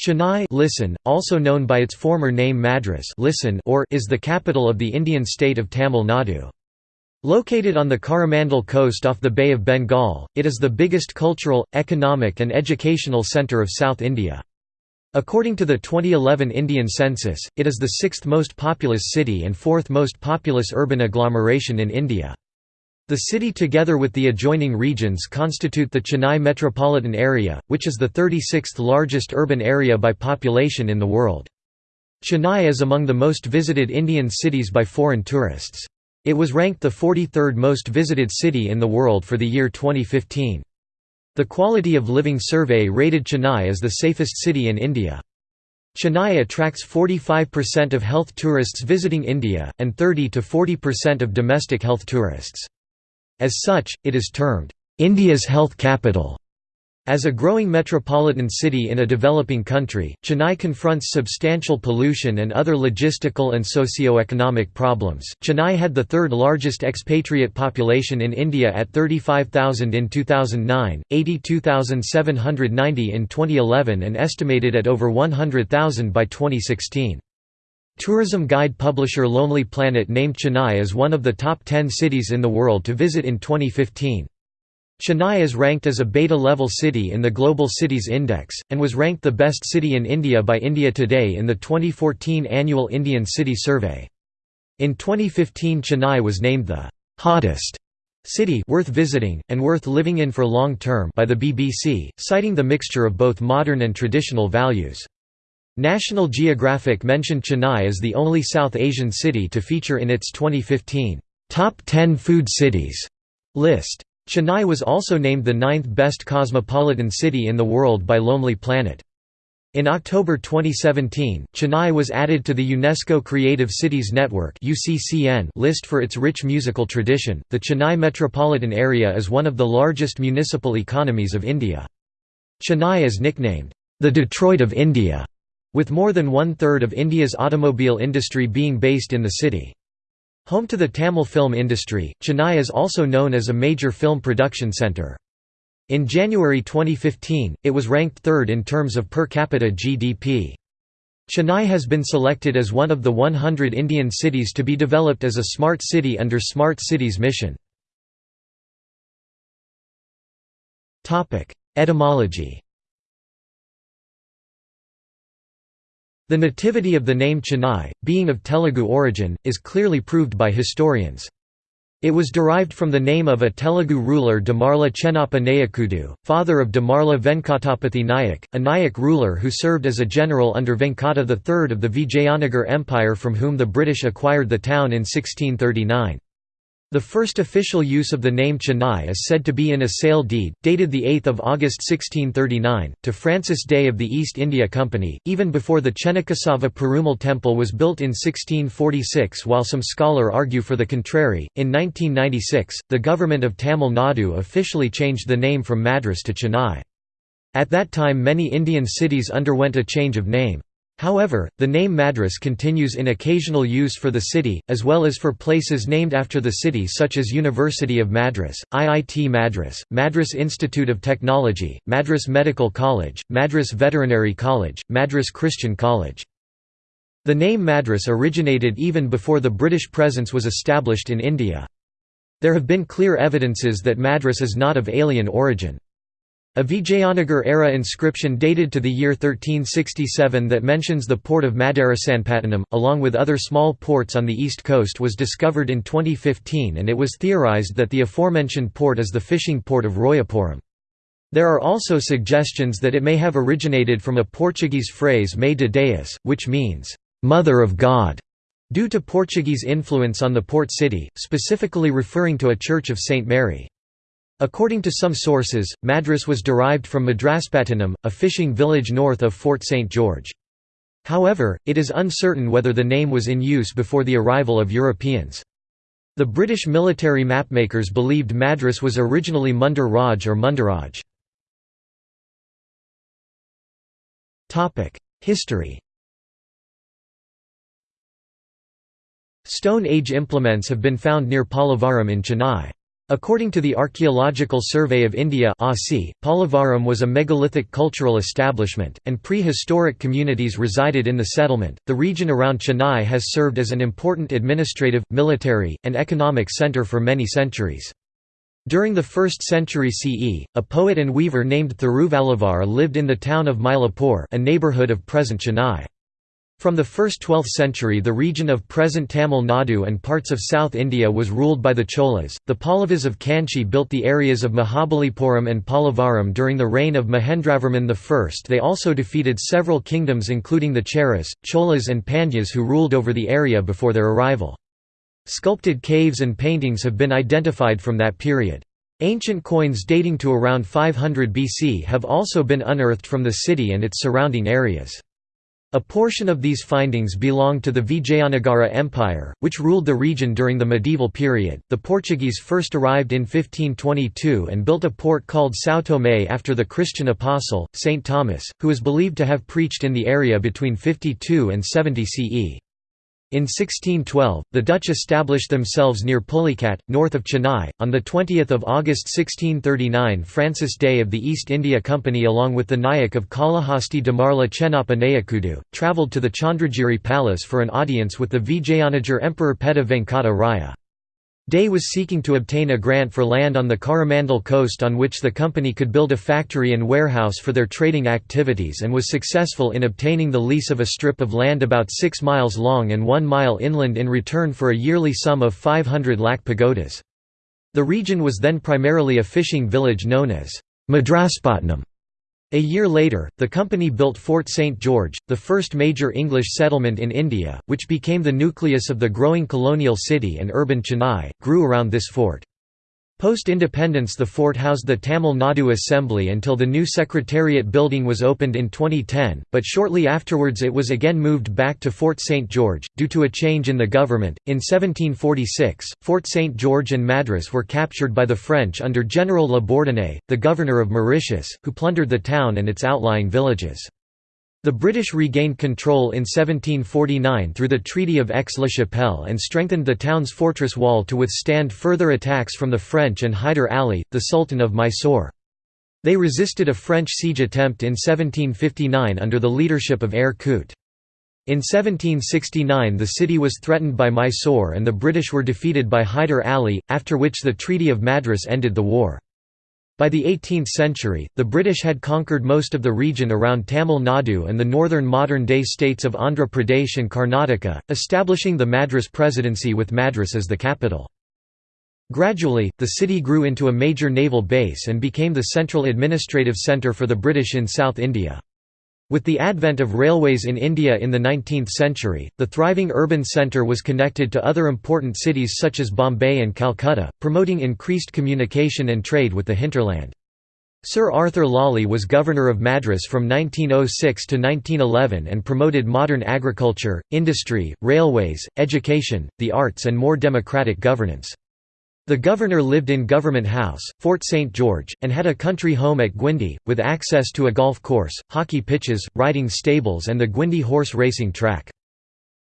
Chennai listen, also known by its former name Madras listen or is the capital of the Indian state of Tamil Nadu. Located on the Coromandel coast off the Bay of Bengal, it is the biggest cultural, economic and educational centre of South India. According to the 2011 Indian census, it is the sixth most populous city and fourth most populous urban agglomeration in India. The city together with the adjoining regions constitute the Chennai metropolitan area, which is the 36th largest urban area by population in the world. Chennai is among the most visited Indian cities by foreign tourists. It was ranked the 43rd most visited city in the world for the year 2015. The Quality of Living Survey rated Chennai as the safest city in India. Chennai attracts 45% of health tourists visiting India, and 30 to 40% of domestic health tourists. As such, it is termed, "...India's health capital." As a growing metropolitan city in a developing country, Chennai confronts substantial pollution and other logistical and socio-economic problems. Chennai had the third largest expatriate population in India at 35,000 in 2009, 82,790 in 2011 and estimated at over 100,000 by 2016. Tourism guide publisher Lonely Planet named Chennai as one of the top 10 cities in the world to visit in 2015. Chennai is ranked as a beta-level city in the Global Cities Index, and was ranked the best city in India by India Today in the 2014 annual Indian City Survey. In 2015 Chennai was named the «hottest» city worth visiting, and worth living in for long term by the BBC, citing the mixture of both modern and traditional values. National Geographic mentioned Chennai as the only South Asian city to feature in its 2015 Top 10 Food Cities list. Chennai was also named the ninth best cosmopolitan city in the world by Lonely Planet. In October 2017, Chennai was added to the UNESCO Creative Cities Network list for its rich musical tradition. The Chennai metropolitan area is one of the largest municipal economies of India. Chennai is nicknamed, the Detroit of India with more than one-third of India's automobile industry being based in the city. Home to the Tamil film industry, Chennai is also known as a major film production centre. In January 2015, it was ranked third in terms of per capita GDP. Chennai has been selected as one of the 100 Indian cities to be developed as a smart city under Smart Cities mission. Etymology The nativity of the name Chennai, being of Telugu origin, is clearly proved by historians. It was derived from the name of a Telugu ruler Damarla Chennappa Nayakudu, father of Damarla Venkatapathi Nayak, a Nayak ruler who served as a general under Venkata III of the Vijayanagar Empire from whom the British acquired the town in 1639. The first official use of the name Chennai is said to be in a sale deed, dated 8 August 1639, to Francis Day of the East India Company, even before the Chennakesava Perumal Temple was built in 1646 while some scholar argue for the contrary. In 1996, the government of Tamil Nadu officially changed the name from Madras to Chennai. At that time many Indian cities underwent a change of name. However, the name Madras continues in occasional use for the city, as well as for places named after the city such as University of Madras, IIT Madras, Madras Institute of Technology, Madras Medical College, Madras Veterinary College, Madras Christian College. The name Madras originated even before the British presence was established in India. There have been clear evidences that Madras is not of alien origin. A Vijayanagar-era inscription dated to the year 1367 that mentions the port of Madarasanpattanam, along with other small ports on the east coast was discovered in 2015 and it was theorized that the aforementioned port is the fishing port of Royapuram. There are also suggestions that it may have originated from a Portuguese phrase Mãe de Deus, which means, "'Mother of God' due to Portuguese influence on the port city, specifically referring to a church of St. Mary. According to some sources, Madras was derived from Madraspattanam, a fishing village north of Fort St. George. However, it is uncertain whether the name was in use before the arrival of Europeans. The British military mapmakers believed Madras was originally Munder Raj or Mundaraj. History Stone Age implements have been found near Pallavaram in Chennai. According to the Archaeological Survey of India Pallavaram was a megalithic cultural establishment, and prehistoric communities resided in the settlement. The region around Chennai has served as an important administrative, military, and economic centre for many centuries. During the 1st century CE, a poet and weaver named Thiruvalluvar lived in the town of Mylapore a neighbourhood of present Chennai. From the first 12th century the region of present Tamil Nadu and parts of South India was ruled by the Cholas. The Pallavas of Kanchi built the areas of Mahabalipuram and Pallavaram during the reign of Mahendravarman I. They also defeated several kingdoms including the Cheras, Cholas and Pandyas who ruled over the area before their arrival. Sculpted caves and paintings have been identified from that period. Ancient coins dating to around 500 BC have also been unearthed from the city and its surrounding areas. A portion of these findings belong to the Vijayanagara Empire, which ruled the region during the medieval period. The Portuguese first arrived in 1522 and built a port called São Tomé after the Christian apostle, St. Thomas, who is believed to have preached in the area between 52 and 70 CE. In 1612, the Dutch established themselves near Pulicat, north of Chennai. On 20 August 1639 Francis Day of the East India Company along with the Nayak of Kalahasti Damarla Chennappa Nayakudu, travelled to the Chandragiri Palace for an audience with the Vijayanagar Emperor Petta Venkata Raya. Day was seeking to obtain a grant for land on the Coromandel coast on which the company could build a factory and warehouse for their trading activities and was successful in obtaining the lease of a strip of land about 6 miles long and 1 mile inland in return for a yearly sum of 500 lakh pagodas. The region was then primarily a fishing village known as Madraspatnam. A year later, the company built Fort St. George, the first major English settlement in India, which became the nucleus of the growing colonial city and urban Chennai, grew around this fort. Post-independence the fort housed the Tamil Nadu Assembly until the new Secretariat building was opened in 2010, but shortly afterwards it was again moved back to Fort St. George, due to a change in the government. In 1746, Fort St. George and Madras were captured by the French under General La Bourdonnais, the governor of Mauritius, who plundered the town and its outlying villages. The British regained control in 1749 through the Treaty of Aix-la-Chapelle and strengthened the town's fortress wall to withstand further attacks from the French and Hyder Ali, the Sultan of Mysore. They resisted a French siege attempt in 1759 under the leadership of Eyre Coote. In 1769 the city was threatened by Mysore and the British were defeated by Hyder Ali, after which the Treaty of Madras ended the war. By the 18th century, the British had conquered most of the region around Tamil Nadu and the northern modern-day states of Andhra Pradesh and Karnataka, establishing the Madras Presidency with Madras as the capital. Gradually, the city grew into a major naval base and became the central administrative centre for the British in South India. With the advent of railways in India in the 19th century, the thriving urban centre was connected to other important cities such as Bombay and Calcutta, promoting increased communication and trade with the hinterland. Sir Arthur Lawley was governor of Madras from 1906 to 1911 and promoted modern agriculture, industry, railways, education, the arts and more democratic governance. The governor lived in Government House, Fort St. George, and had a country home at Guindy, with access to a golf course, hockey pitches, riding stables and the Guindy horse racing track.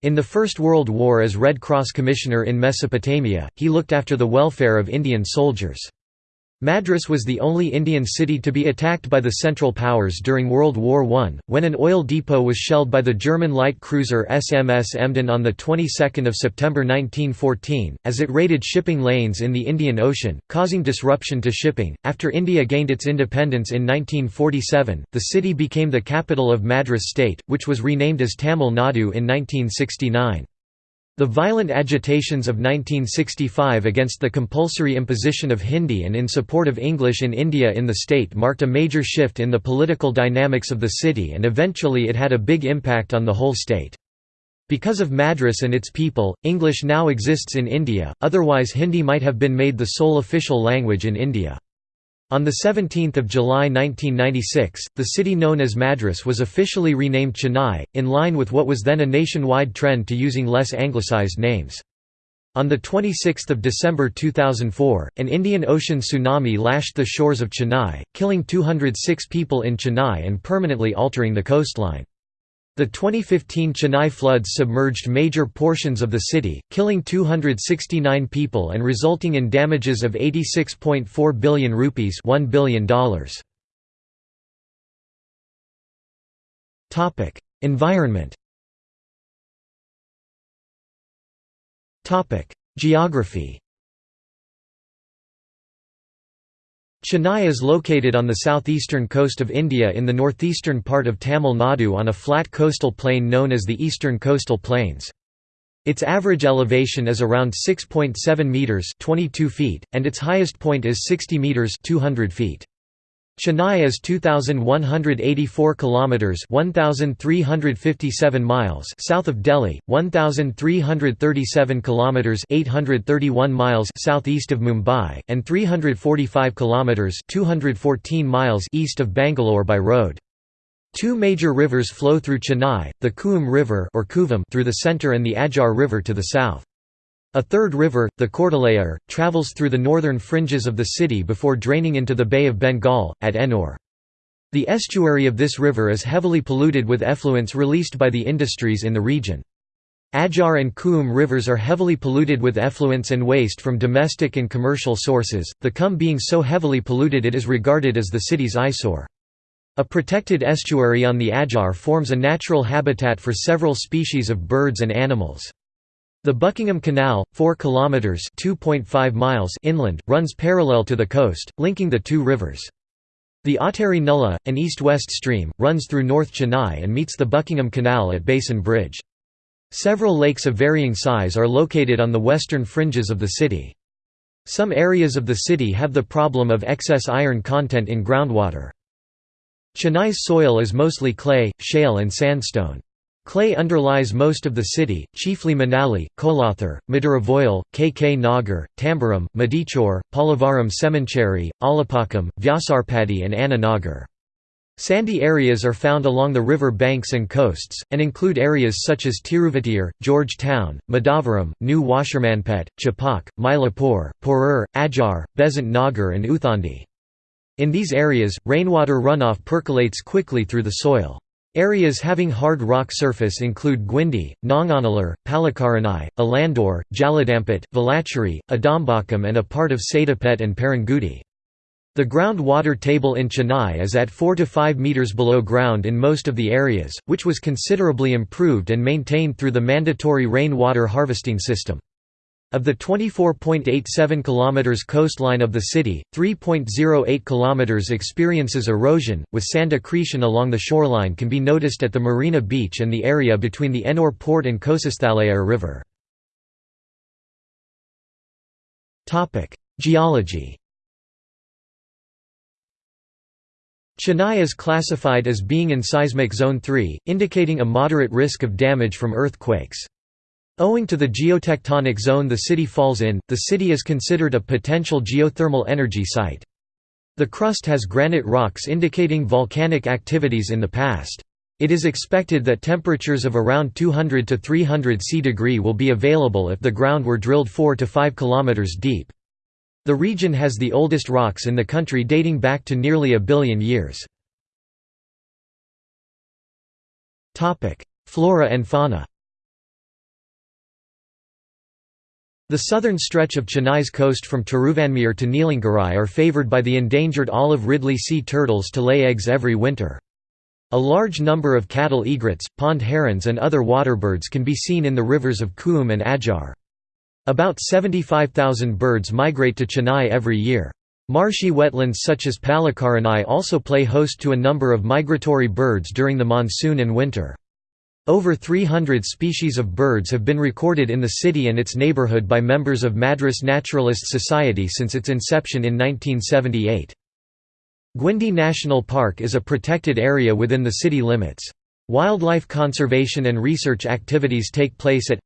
In the First World War as Red Cross Commissioner in Mesopotamia, he looked after the welfare of Indian soldiers. Madras was the only Indian city to be attacked by the Central Powers during World War I, when an oil depot was shelled by the German light cruiser SMS Emden on the 22nd of September 1914, as it raided shipping lanes in the Indian Ocean, causing disruption to shipping. After India gained its independence in 1947, the city became the capital of Madras state, which was renamed as Tamil Nadu in 1969. The violent agitations of 1965 against the compulsory imposition of Hindi and in support of English in India in the state marked a major shift in the political dynamics of the city and eventually it had a big impact on the whole state. Because of Madras and its people, English now exists in India, otherwise Hindi might have been made the sole official language in India. On 17 July 1996, the city known as Madras was officially renamed Chennai, in line with what was then a nationwide trend to using less anglicised names. On 26 December 2004, an Indian Ocean tsunami lashed the shores of Chennai, killing 206 people in Chennai and permanently altering the coastline. The 2015 Chennai floods submerged major portions of the city, killing 269 people and resulting in damages of 86.4 billion rupees $1 billion. Topic: Environment Topic: Geography Chennai is located on the southeastern coast of India in the northeastern part of Tamil Nadu on a flat coastal plain known as the Eastern Coastal Plains. Its average elevation is around 6.7 meters (22 feet) and its highest point is 60 meters (200 feet). Chennai is 2184 kilometers 1357 miles south of Delhi, 1337 kilometers 831 miles southeast of Mumbai and 345 kilometers 214 miles east of Bangalore by road. Two major rivers flow through Chennai, the Cooum River or Koovam through the center and the Adyar River to the south. A third river, the Cordallayar, travels through the northern fringes of the city before draining into the Bay of Bengal, at Ennore. The estuary of this river is heavily polluted with effluents released by the industries in the region. Adyar and Cooum rivers are heavily polluted with effluents and waste from domestic and commercial sources, the Cooum being so heavily polluted it is regarded as the city's eyesore. A protected estuary on the Adyar forms a natural habitat for several species of birds and animals. The Buckingham Canal, 4 kilometers (2.5 miles) inland, runs parallel to the coast, linking the two rivers. The Attari Nulla, an east-west stream, runs through North Chennai and meets the Buckingham Canal at Basin Bridge. Several lakes of varying size are located on the western fringes of the city. Some areas of the city have the problem of excess iron content in groundwater. Chennai's soil is mostly clay, shale and sandstone. Clay underlies most of the city, chiefly Manali, Kolathur, Maduravoyal, KK Nagar, Tambaram, Medichore, Pallavaram Semancheri, Alapakkam, Vyasarpadi and Anna Nagar. Sandy areas are found along the river banks and coasts, and include areas such as Tiruvottiyur, George Town, Madhavaram, New Washermanpet, Chepauk, Mylapore, Porur, Adyar, Besant Nagar and Uthandi. In these areas, rainwater runoff percolates quickly through the soil. Areas having hard rock surface include Guindy, Nanganallur, Pallikaranai, Alandur, Jaladampet, Velachery, Adambakkam and a part of Saidapet and Perungudi. The ground water table in Chennai is at 4 to 5 metres below ground in most of the areas, which was considerably improved and maintained through the mandatory rain water harvesting system. Of the 24.87 km coastline of the city, 3.08 km experiences erosion, with sand accretion along the shoreline can be noticed at the Marina Beach and the area between the Ennore Port and Kosasthalayar River. Geology Chennai is classified as being in seismic zone 3, indicating a moderate risk of damage from earthquakes. Owing to the geotectonic zone the city falls in, the city is considered a potential geothermal energy site. The crust has granite rocks indicating volcanic activities in the past. It is expected that temperatures of around 200 to 300 C degree will be available if the ground were drilled 4 to 5 km deep. The region has the oldest rocks in the country dating back to nearly a billion years. Flora and fauna The southern stretch of Chennai's coast from Tiruvanmiyur to Neelangarai are favoured by the endangered olive ridley sea turtles to lay eggs every winter. A large number of cattle egrets, pond herons and other waterbirds can be seen in the rivers of Cooum and Adyar. About 75,000 birds migrate to Chennai every year. Marshy wetlands such as Pallikaranai also play host to a number of migratory birds during the monsoon and winter. Over 300 species of birds have been recorded in the city and its neighborhood by members of Madras Naturalist Society since its inception in 1978. Guindy National Park is a protected area within the city limits. Wildlife conservation and research activities take place at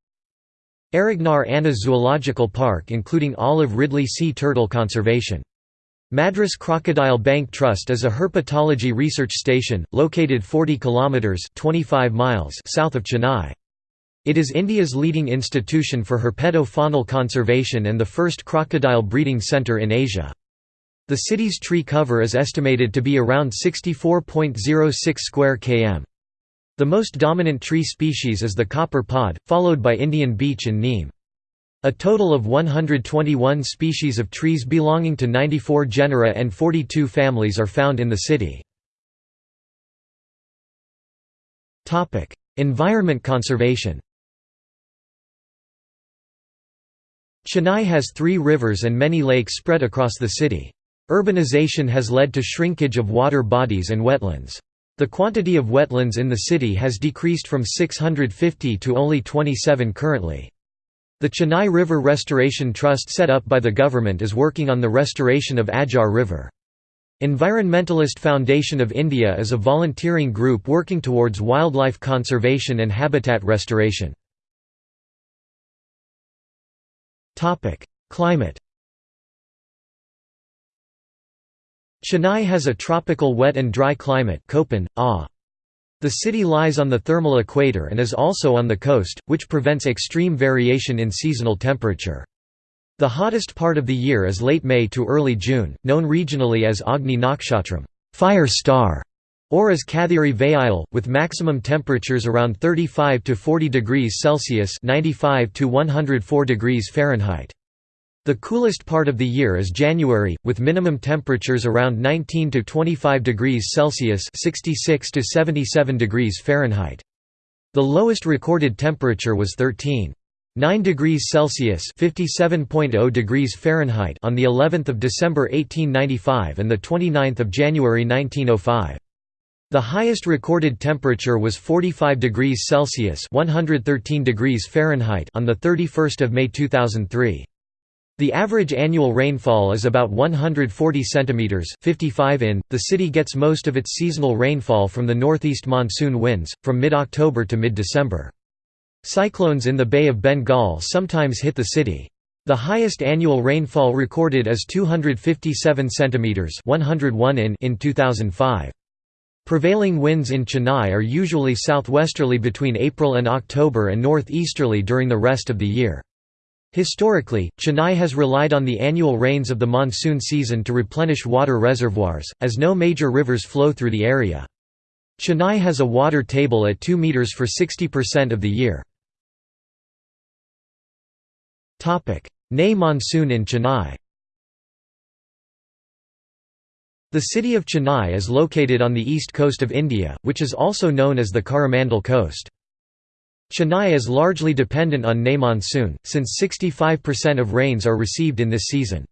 Arignar Anna Zoological Park including olive ridley sea turtle conservation. Madras Crocodile Bank Trust is a herpetology research station, located 40 kilometres 25 miles south of Chennai. It is India's leading institution for herpeto-faunal conservation and the first crocodile breeding centre in Asia. The city's tree cover is estimated to be around 64.06 square km. The most dominant tree species is the copper pod, followed by Indian beech and neem. A total of 121 species of trees belonging to 94 genera and 42 families are found in the city. Environment conservation Chennai has three rivers and many lakes spread across the city. Urbanization has led to shrinkage of water bodies and wetlands. The quantity of wetlands in the city has decreased from 650 to only 27 currently. The Chennai River Restoration Trust set up by the government is working on the restoration of Adyar River. Environmentalist Foundation of India is a volunteering group working towards wildlife conservation and habitat restoration. Climate Chennai has a tropical wet and dry climate. The city lies on the thermal equator and is also on the coast, which prevents extreme variation in seasonal temperature. The hottest part of the year is late May to early June, known regionally as Agni Nakshatram fire star", or as Kathiri Vayil, with maximum temperatures around 35 to 40 degrees Celsius (95 to 104 degrees Fahrenheit). The coolest part of the year is January, with minimum temperatures around 19 to 25 degrees Celsius (66 to 77 degrees Fahrenheit). The lowest recorded temperature was 13.9 degrees Celsius (57.0 degrees Fahrenheit) on the 11th of December 1895 and the 29th of January 1905. The highest recorded temperature was 45 degrees Celsius (113 degrees Fahrenheit) on the 31st of May 2003. The average annual rainfall is about 140 cm 55 in. The city gets most of its seasonal rainfall from the northeast monsoon winds, from mid-October to mid-December. Cyclones in the Bay of Bengal sometimes hit the city. The highest annual rainfall recorded is 257 cm 101 in in 2005. Prevailing winds in Chennai are usually southwesterly between April and October and northeasterly during the rest of the year. Historically, Chennai has relied on the annual rains of the monsoon season to replenish water reservoirs, as no major rivers flow through the area. Chennai has a water table at 2 metres for 60% of the year. Ney monsoon in Chennai The city of Chennai is located on the east coast of India, which is also known as the Coromandel Coast. Chennai is largely dependent on Ney monsoon, since 65% of rains are received in this season.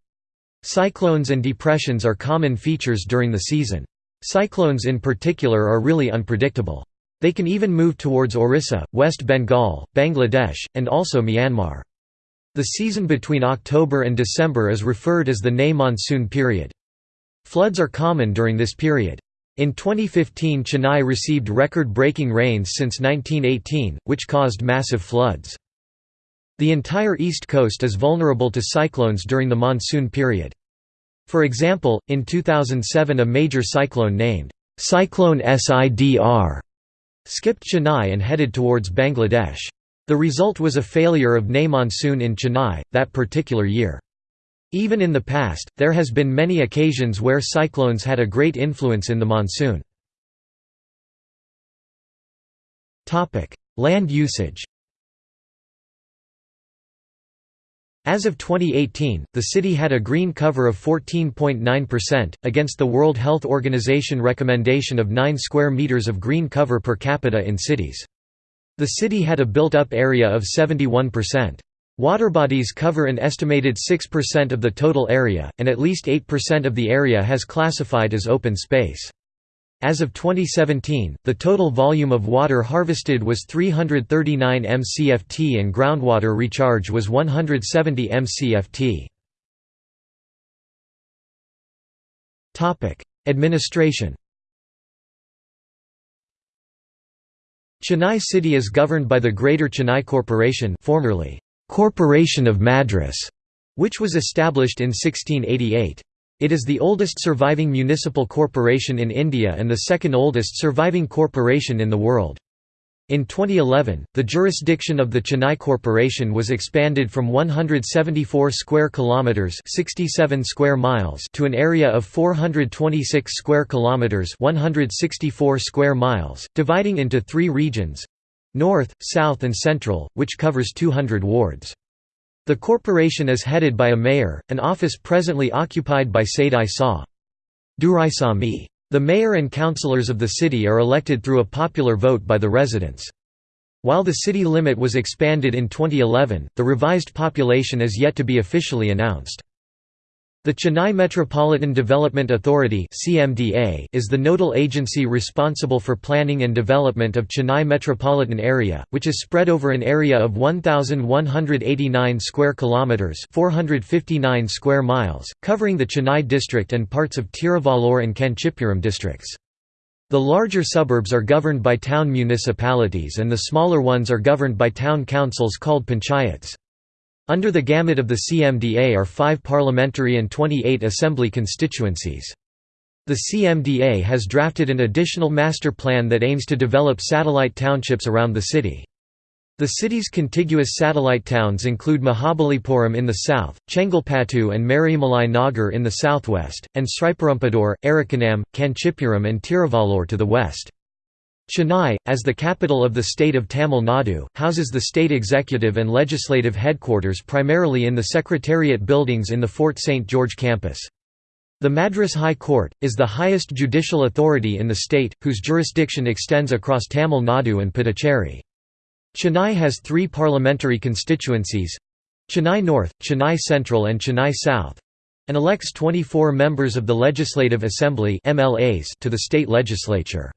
Cyclones and depressions are common features during the season. Cyclones in particular are really unpredictable. They can even move towards Orissa, West Bengal, Bangladesh, and also Myanmar. The season between October and December is referred as the Ney monsoon period. Floods are common during this period. In 2015 Chennai received record-breaking rains since 1918, which caused massive floods. The entire east coast is vulnerable to cyclones during the monsoon period. For example, in 2007 a major cyclone named Cyclone Sidr skipped Chennai and headed towards Bangladesh. The result was a failure of Ney monsoon in Chennai, that particular year. Even in the past, there has been many occasions where cyclones had a great influence in the monsoon. Land usage As of 2018, the city had a green cover of 14.9%, against the World Health Organization recommendation of 9 square meters of green cover per capita in cities. The city had a built-up area of 71%. Waterbodies cover an estimated 6% of the total area, and at least 8% of the area has classified as open space. As of 2017, the total volume of water harvested was 339 mcft and groundwater recharge was 170 mcft. Administration Chennai City is governed by the Greater Chennai Corporation formerly Corporation of Madras, which was established in 1688. It is the oldest surviving municipal corporation in India and the second oldest surviving corporation in the world. In 2011, the jurisdiction of the Chennai Corporation was expanded from 174 square kilometers, 67 square miles to an area of 426 square kilometers, 164 square miles, dividing into 3 regions: North, South and Central, which covers 200 wards. The corporation is headed by a mayor, an office presently occupied by Saidai Saw. Duraisamy. The mayor and councillors of the city are elected through a popular vote by the residents. While the city limit was expanded in 2011, the revised population is yet to be officially announced. The Chennai Metropolitan Development Authority is the nodal agency responsible for planning and development of Chennai metropolitan area, which is spread over an area of 1189 square kilometers, 459 square miles, covering the Chennai district and parts of Tiruvallur and Kanchipuram districts. The larger suburbs are governed by town municipalities and the smaller ones are governed by town councils called panchayats. Under the gamut of the CMDA are five parliamentary and 28 assembly constituencies. The CMDA has drafted an additional master plan that aims to develop satellite townships around the city. The city's contiguous satellite towns include Mahabalipuram in the south, Chengalpattu and Maraimalai Nagar in the southwest, and Sriperumbudur, Arakkonam, Kanchipuram and Tiruvallur to the west. Chennai, as the capital of the state of Tamil Nadu, houses the state executive and legislative headquarters primarily in the Secretariat buildings in the Fort St. George campus. The Madras High Court, is the highest judicial authority in the state, whose jurisdiction extends across Tamil Nadu and Puducherry. Chennai has three parliamentary constituencies—Chennai North, Chennai Central and Chennai South—and elects 24 members of the Legislative Assembly to the state legislature.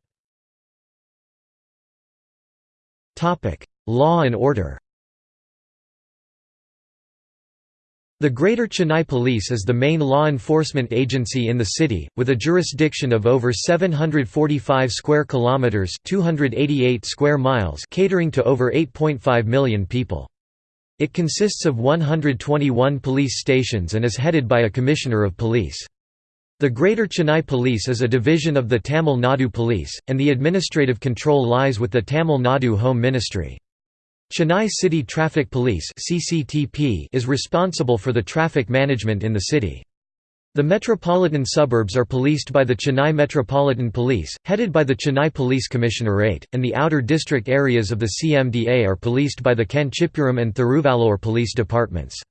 Law and order The Greater Chennai Police is the main law enforcement agency in the city, with a jurisdiction of over 745 square kilometers (288 square miles), catering to over 8.5 million people. It consists of 121 police stations and is headed by a commissioner of police. The Greater Chennai Police is a division of the Tamil Nadu Police, and the administrative control lies with the Tamil Nadu Home Ministry. Chennai City Traffic Police is responsible for the traffic management in the city. The metropolitan suburbs are policed by the Chennai Metropolitan Police, headed by the Chennai Police Commissionerate, and the outer district areas of the CMDA are policed by the Kanchipuram and Thiruvallur police departments.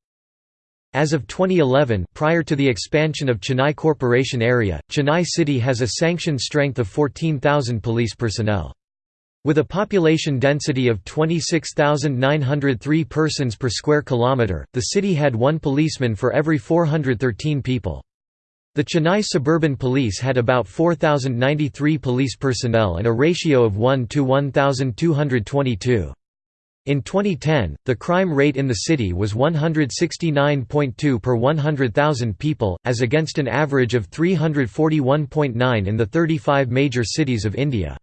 As of 2011 prior to the expansion of Chennai Corporation area, Chennai City has a sanctioned strength of 14,000 police personnel. With a population density of 26,903 persons per square kilometre, the city had one policeman for every 413 people. The Chennai Suburban Police had about 4,093 police personnel and a ratio of 1 to 1,222. In 2010, the crime rate in the city was 169.2 per 100,000 people, as against an average of 341.9 in the 35 major cities of India.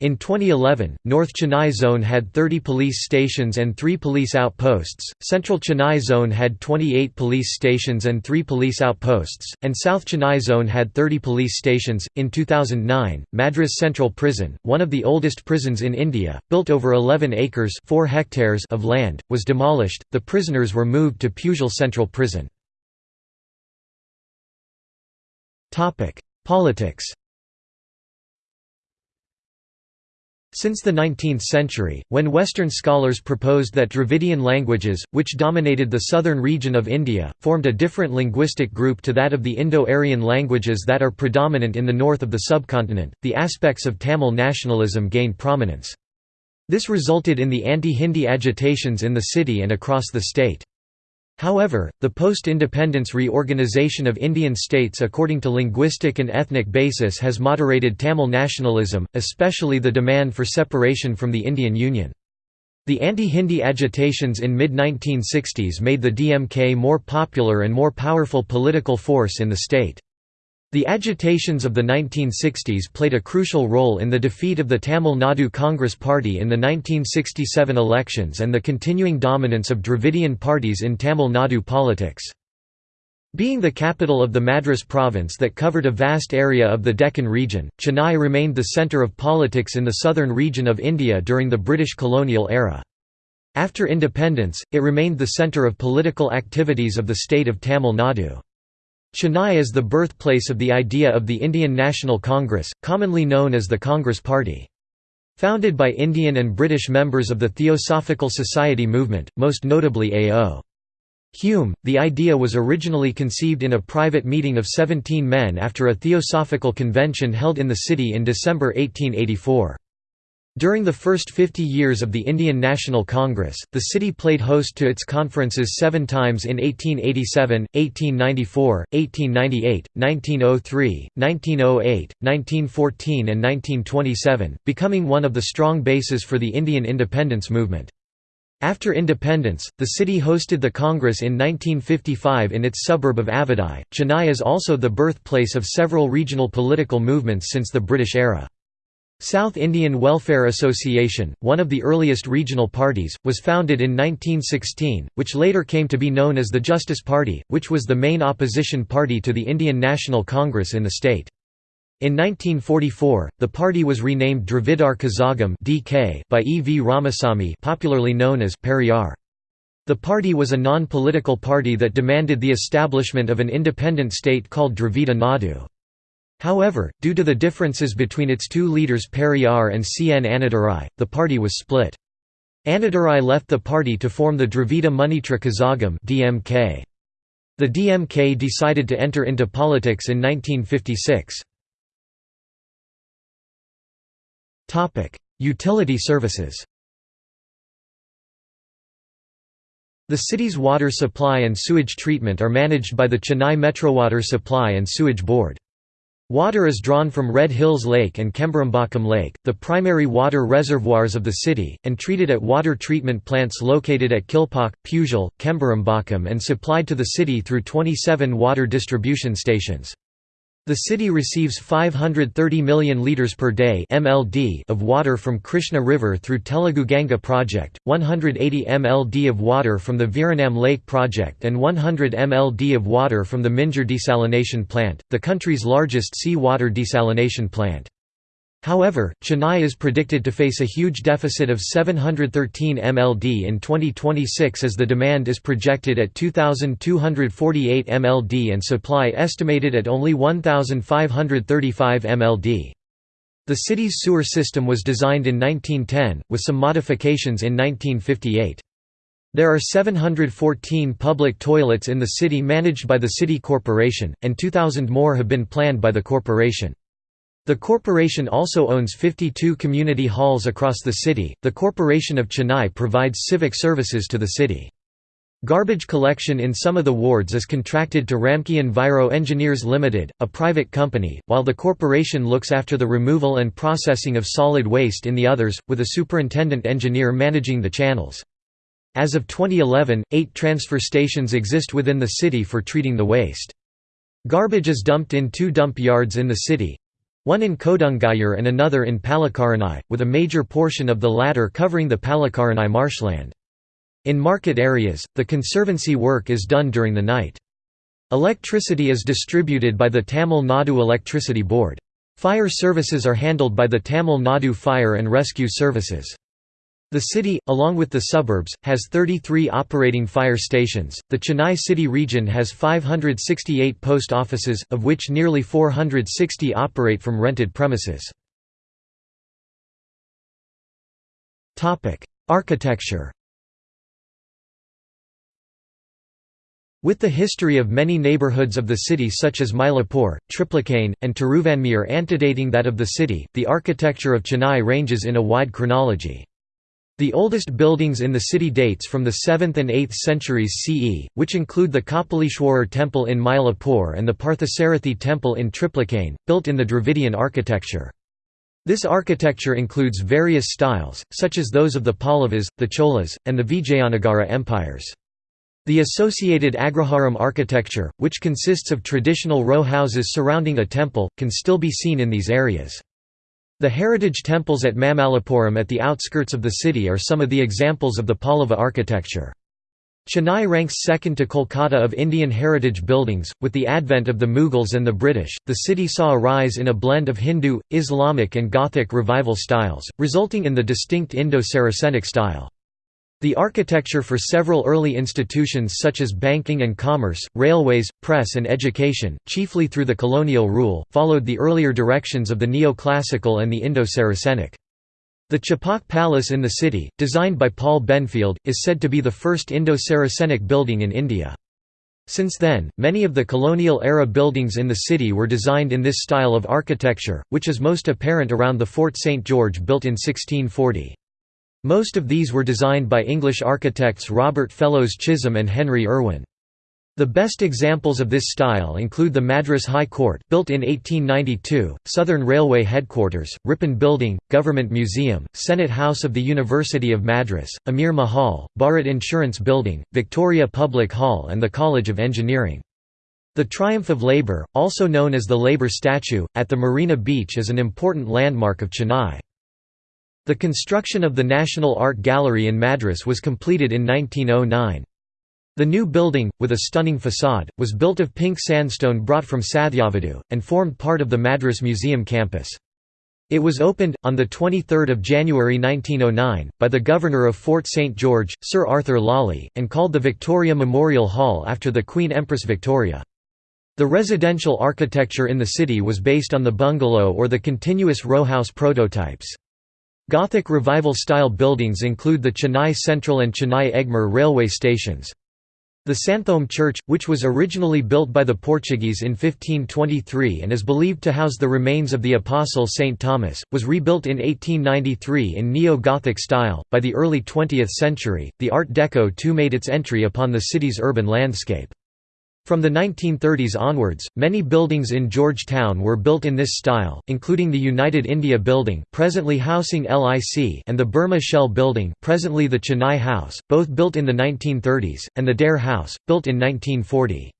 In 2011, North Chennai Zone had 30 police stations and 3 police outposts, Central Chennai Zone had 28 police stations and 3 police outposts, and South Chennai Zone had 30 police stations. In 2009, Madras Central Prison, one of the oldest prisons in India, built over 11 acres 4 hectares of land, was demolished. The prisoners were moved to Puzhal Central Prison. Politics Since the 19th century, when Western scholars proposed that Dravidian languages, which dominated the southern region of India, formed a different linguistic group to that of the Indo-Aryan languages that are predominant in the north of the subcontinent, the aspects of Tamil nationalism gained prominence. This resulted in the anti-Hindi agitations in the city and across the state. However, the post-independence reorganization of Indian states according to linguistic and ethnic basis has moderated Tamil nationalism, especially the demand for separation from the Indian Union. The anti-Hindi agitations in mid-1960s made the DMK more popular and more powerful political force in the state. The agitations of the 1960s played a crucial role in the defeat of the Tamil Nadu Congress Party in the 1967 elections and the continuing dominance of Dravidian parties in Tamil Nadu politics. Being the capital of the Madras province that covered a vast area of the Deccan region, Chennai remained the centre of politics in the southern region of India during the British colonial era. After independence, it remained the centre of political activities of the state of Tamil Nadu. Chennai is the birthplace of the idea of the Indian National Congress, commonly known as the Congress Party. Founded by Indian and British members of the Theosophical Society movement, most notably A.O. Hume, the idea was originally conceived in a private meeting of 17 men after a theosophical convention held in the city in December 1884. During the first 50 years of the Indian National Congress, the city played host to its conferences seven times in 1887, 1894, 1898, 1903, 1908, 1914 and 1927, becoming one of the strong bases for the Indian independence movement. After independence, the city hosted the Congress in 1955 in its suburb of Avadi. Chennai is also the birthplace of several regional political movements since the British era. South Indian Welfare Association, one of the earliest regional parties, was founded in 1916, which later came to be known as the Justice Party, which was the main opposition party to the Indian National Congress in the state. In 1944, the party was renamed Dravidar Kazhagam (DK) by E. V. Ramasamy, popularly known as Periyar. The party was a non-political party that demanded the establishment of an independent state called Dravida Nadu. However, due to the differences between its two leaders Periyar and C. N. Annadurai, the party was split. Annadurai left the party to form the Dravida Munnetra Kazhagam (DMK). The DMK decided to enter into politics in 1956. Utility services The city's water supply and sewage treatment are managed by the Chennai Metrowater Supply and Sewage Board. Water is drawn from Red Hills Lake and Kembarambakkam Lake, the primary water reservoirs of the city, and treated at water treatment plants located at Kilpauk, Puzhal, Kembarambakkam and supplied to the city through 27 water distribution stations. The city receives 530 million litres per day (MLD) of water from Krishna River through Telugu Ganga project, 180 MLD of water from the Veeranam Lake project and 100 MLD of water from the Minjur desalination plant, the country's largest sea-water desalination plant. However, Chennai is predicted to face a huge deficit of 713 MLD in 2026 as the demand is projected at 2,248 MLD and supply estimated at only 1,535 MLD. The city's sewer system was designed in 1910, with some modifications in 1958. There are 714 public toilets in the city managed by the city corporation, and 2,000 more have been planned by the corporation. The corporation also owns 52 community halls across the city. The Corporation of Chennai provides civic services to the city. Garbage collection in some of the wards is contracted to Ramki Enviro Engineers Limited, a private company, while the corporation looks after the removal and processing of solid waste in the others, with a superintendent engineer managing the channels. As of 2011, eight transfer stations exist within the city for treating the waste. Garbage is dumped in two dump yards in the city, one in Kodungayur and another in Pallikaranai, with a major portion of the latter covering the Pallikaranai marshland. In market areas, the conservancy work is done during the night. Electricity is distributed by the Tamil Nadu Electricity Board. Fire services are handled by the Tamil Nadu Fire and Rescue Services. The city, along with the suburbs, has 33 operating fire stations. The Chennai city region has 568 post offices, of which nearly 460 operate from rented premises. Topic: Architecture. With the history of many neighbourhoods of the city such as Mylapore, Triplicane, and Tiruvanmiyur antedating that of the city, the architecture of Chennai ranges in a wide chronology. The oldest buildings in the city dates from the 7th and 8th centuries CE, which include the Kapalishwarar temple in Mylapore and the Parthasarathi temple in Triplicane, built in the Dravidian architecture. This architecture includes various styles, such as those of the Pallavas, the Cholas, and the Vijayanagara empires. The associated Agraharam architecture, which consists of traditional row houses surrounding a temple, can still be seen in these areas. The heritage temples at Mamallapuram at the outskirts of the city are some of the examples of the Pallava architecture. Chennai ranks second to Kolkata of Indian heritage buildings. With the advent of the Mughals and the British, the city saw a rise in a blend of Hindu, Islamic, and Gothic revival styles, resulting in the distinct Indo Saracenic style. The architecture for several early institutions such as banking and commerce, railways, press and education, chiefly through the colonial rule, followed the earlier directions of the neoclassical and the Indo-Saracenic. The Chepauk Palace in the city, designed by Paul Benfield, is said to be the first Indo-Saracenic building in India. Since then, many of the colonial-era buildings in the city were designed in this style of architecture, which is most apparent around the Fort St. George built in 1640. Most of these were designed by English architects Robert Fellows Chisholm and Henry Irwin. The best examples of this style include the Madras High Court built in 1892, Southern Railway Headquarters, Ripon Building, Government Museum, Senate House of the University of Madras, Amir Mahal, Bharat Insurance Building, Victoria Public Hall and the College of Engineering. The Triumph of Labour, also known as the Labour Statue, at the Marina Beach is an important landmark of Chennai. The construction of the National Art Gallery in Madras was completed in 1909. The new building, with a stunning facade, was built of pink sandstone brought from Sathyavedu, and formed part of the Madras Museum campus. It was opened, on 23 January 1909, by the Governor of Fort St. George, Sir Arthur Lawley, and called the Victoria Memorial Hall after the Queen Empress Victoria. The residential architecture in the city was based on the bungalow or the continuous row house prototypes. Gothic revival-style buildings include the Chennai Central and Chennai Egmore railway stations. The Santhome Church, which was originally built by the Portuguese in 1523 and is believed to house the remains of the Apostle St. Thomas, was rebuilt in 1893 in Neo-Gothic style. By the early 20th century, the Art Deco too made its entry upon the city's urban landscape. From the 1930s onwards, many buildings in Georgetown were built in this style, including the United India Building presently housing LIC and the Burma Shell Building presently the Chennai House, both built in the 1930s, and the Dare House, built in 1940.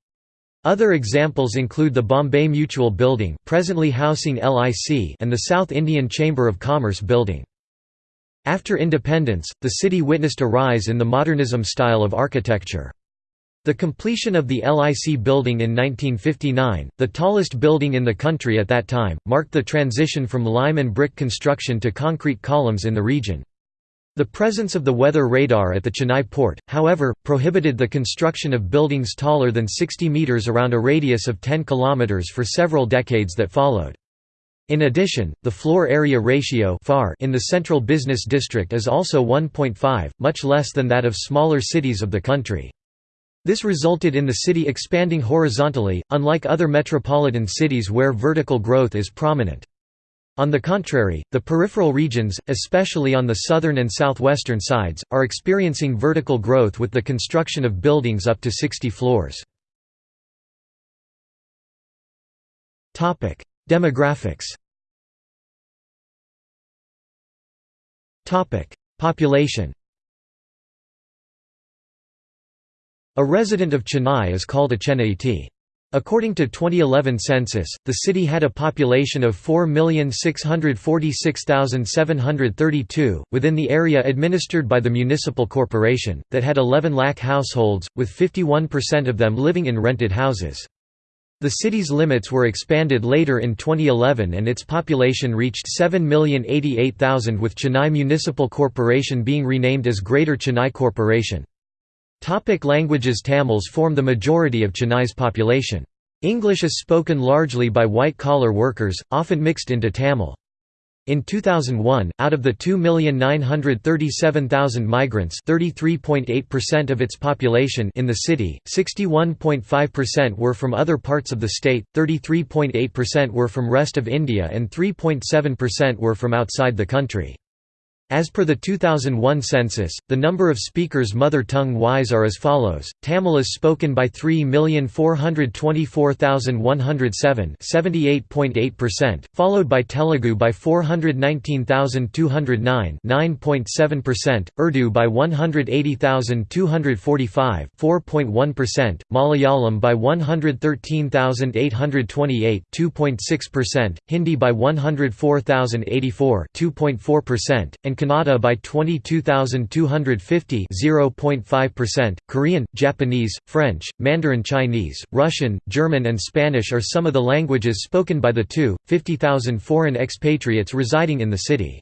Other examples include the Bombay Mutual Building presently housing LIC and the South Indian Chamber of Commerce Building. After independence, the city witnessed a rise in the modernism style of architecture. The completion of the LIC building in 1959, the tallest building in the country at that time, marked the transition from lime and brick construction to concrete columns in the region. The presence of the weather radar at the Chennai port, however, prohibited the construction of buildings taller than 60 metres around a radius of 10 kilometres for several decades that followed. In addition, the floor area ratio in the central business district is also 1.5, much less than that of smaller cities of the country. This resulted in the city expanding horizontally, unlike other metropolitan cities where vertical growth is prominent. On the contrary, the peripheral regions, especially on the southern and southwestern sides, are experiencing vertical growth with the construction of buildings up to 60 floors. Demographics Population A resident of Chennai is called a Chennaiite. According to 2011 census, the city had a population of 4,646,732, within the area administered by the municipal corporation, that had 11 lakh households, with 51% of them living in rented houses. The city's limits were expanded later in 2011 and its population reached 7,088,000 with Chennai Municipal Corporation being renamed as Greater Chennai Corporation. Topic languages Tamils form the majority of Chennai's population. English is spoken largely by white-collar workers, often mixed into Tamil. In 2001, out of the 2,937,000 migrants 33.8% of its population in the city, 61.5% were from other parts of the state, 33.8% were from rest of India and 3.7% were from outside the country. As per the 2001 census, the number of speakers mother tongue-wise are as follows, Tamil is spoken by 3,424,107 followed by Telugu by 419,209 Urdu by 180,245 Malayalam by 113,828 Hindi by 104,084 and and Kannada by 22,250 0.5%. Korean, Japanese, French, Mandarin Chinese, Russian, German and Spanish are some of the languages spoken by the two, 50,000 foreign expatriates residing in the city.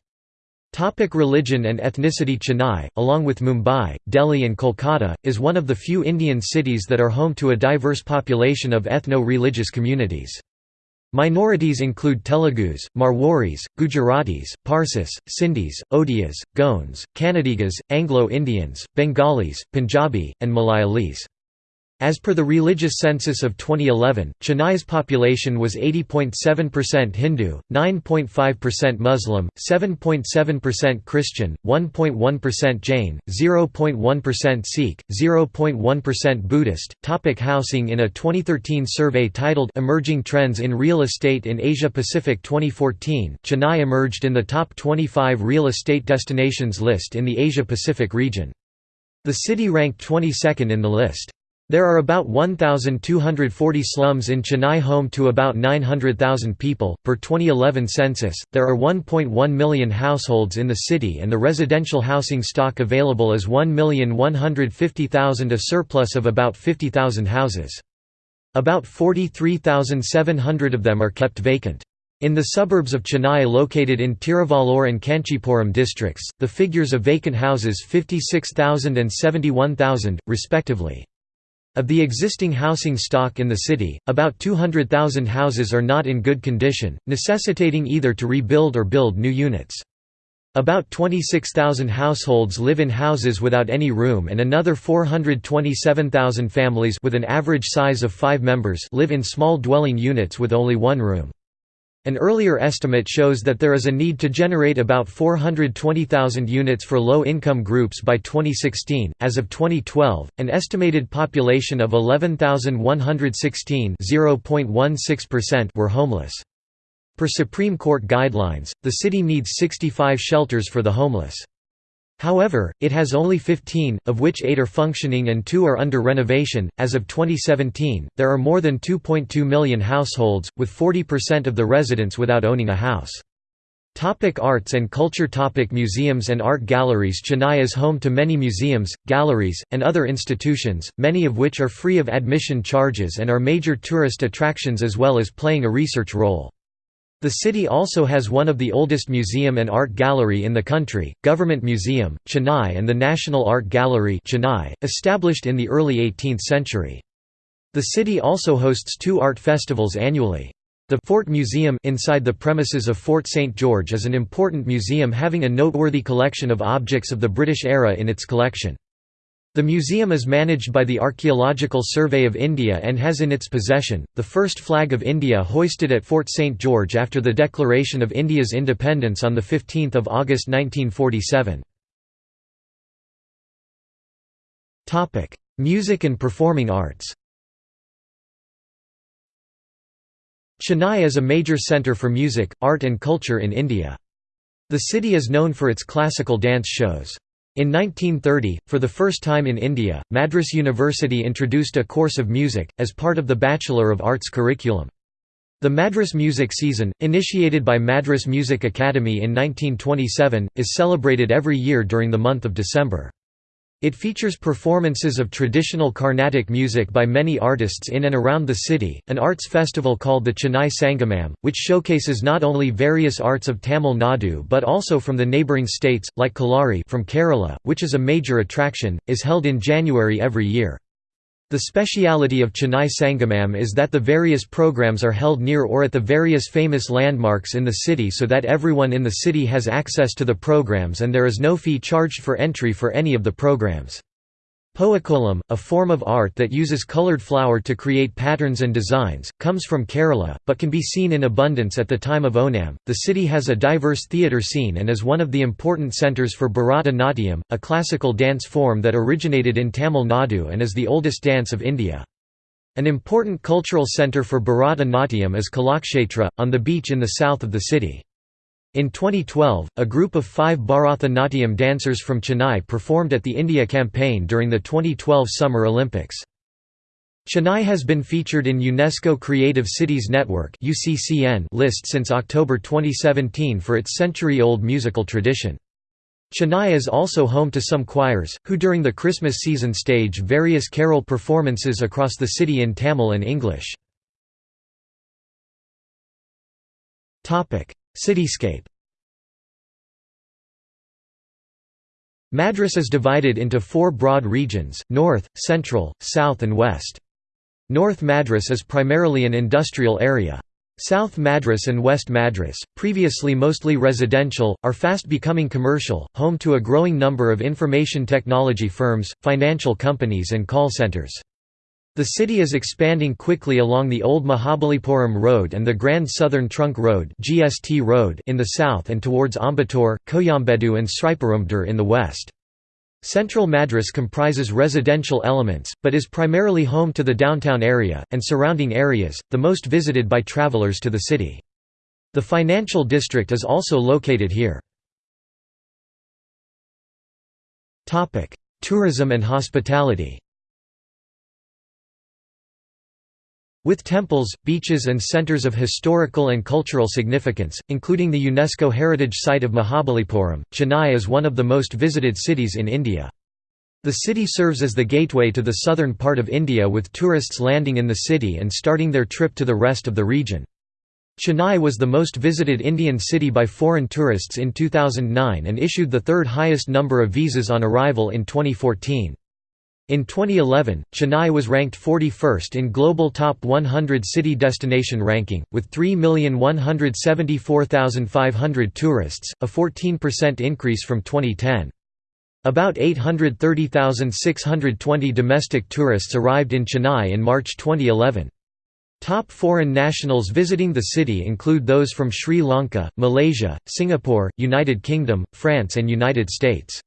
Topic religion and ethnicity Chennai, along with Mumbai, Delhi and Kolkata, is one of the few Indian cities that are home to a diverse population of ethno-religious communities. Minorities include Telugus, Marwaris, Gujaratis, Parsis, Sindhis, Odias, Goans, Kannadigas, Anglo-Indians, Bengalis, Punjabi, and Malayalis. As per the religious census of 2011, Chennai's population was 80.7% Hindu, 9.5% Muslim, 7.7% Christian, 1.1% Jain, 0.1% Sikh, 0.1% Buddhist. Topic housing In a 2013 survey titled Emerging Trends in Real Estate in Asia Pacific 2014, Chennai emerged in the top 25 real estate destinations list in the Asia Pacific region. The city ranked 22nd in the list. There are about 1,240 slums in Chennai home to about 900,000 people. Per 2011 census, there are 1.1 million households in the city and the residential housing stock available is 1,150,000 a surplus of about 50,000 houses. About 43,700 of them are kept vacant. In the suburbs of Chennai located in Tiruvallur and Kanchipuram districts, the figures of vacant houses 56,000 and 71,000, respectively. Of the existing housing stock in the city, about 200,000 houses are not in good condition, necessitating either to rebuild or build new units. About 26,000 households live in houses without any room and another 427,000 families with an average size of 5 members live in small dwelling units with only one room. An earlier estimate shows that there is a need to generate about 420,000 units for low-income groups by 2016. As of 2012, an estimated population of 11,116 (0.16%) were homeless. Per Supreme Court guidelines, the city needs 65 shelters for the homeless. However, it has only 15, of which 8 are functioning and 2 are under renovation. As of 2017, there are more than 2.2 million households, with 40% of the residents without owning a house. Topic arts and culture Topic Museums and art galleries Chennai is home to many museums, galleries, and other institutions, many of which are free of admission charges and are major tourist attractions as well as playing a research role. The city also has one of the oldest museum and art gallery in the country, Government Museum, Chennai and the National Art Gallery Chennai, established in the early 18th century. The city also hosts two art festivals annually. The Fort Museum inside the premises of Fort St. George is an important museum having a noteworthy collection of objects of the British era in its collection. The museum is managed by the Archaeological Survey of India and has in its possession, the first flag of India hoisted at Fort St George after the declaration of India's independence on 15 August 1947. Music and performing arts Chennai is a major centre for music, art and culture in India. The city is known for its classical dance shows. In 1930, for the first time in India, Madras University introduced a course of music, as part of the Bachelor of Arts curriculum. The Madras Music Season, initiated by Madras Music Academy in 1927, is celebrated every year during the month of December. It features performances of traditional Carnatic music by many artists in and around the city, an arts festival called the Chennai Sangamam, which showcases not only various arts of Tamil Nadu but also from the neighbouring states, like Kalari from Kerala, which is a major attraction, is held in January every year. The speciality of Chennai Sangamam is that the various programs are held near or at the various famous landmarks in the city so that everyone in the city has access to the programs and there is no fee charged for entry for any of the programs. Poakolam, a form of art that uses colored flour to create patterns and designs, comes from Kerala, but can be seen in abundance at the time of Onam. The city has a diverse theatre scene and is one of the important centres for Bharata Natyam, a classical dance form that originated in Tamil Nadu and is the oldest dance of India. An important cultural centre for Bharata Natyam is Kalakshetra, on the beach in the south of the city. In 2012, a group of five Bharatanatyam dancers from Chennai performed at the India campaign during the 2012 Summer Olympics. Chennai has been featured in UNESCO Creative Cities Network list since October 2017 for its century-old musical tradition. Chennai is also home to some choirs, who during the Christmas season stage various carol performances across the city in Tamil and English. Cityscape Madras is divided into four broad regions, North, Central, South and West. North Madras is primarily an industrial area. South Madras and West Madras, previously mostly residential, are fast becoming commercial, home to a growing number of information technology firms, financial companies and call centers. The city is expanding quickly along the old Mahabalipuram Road and the Grand Southern Trunk Road (GST Road) in the south and towards Ambattur, Koyambedu and Sriperumbudur in the west. Central Madras comprises residential elements, but is primarily home to the downtown area, and surrounding areas, the most visited by travellers to the city. The financial district is also located here. Tourism and hospitality With temples, beaches and centres of historical and cultural significance, including the UNESCO heritage site of Mahabalipuram, Chennai is one of the most visited cities in India. The city serves as the gateway to the southern part of India with tourists landing in the city and starting their trip to the rest of the region. Chennai was the most visited Indian city by foreign tourists in 2009 and issued the third highest number of visas on arrival in 2014. In 2011, Chennai was ranked 41st in Global Top 100 City Destination ranking, with 3,174,500 tourists, a 14% increase from 2010. About 830,620 domestic tourists arrived in Chennai in March 2011. Top foreign nationals visiting the city include those from Sri Lanka, Malaysia, Singapore, United Kingdom, France and United States.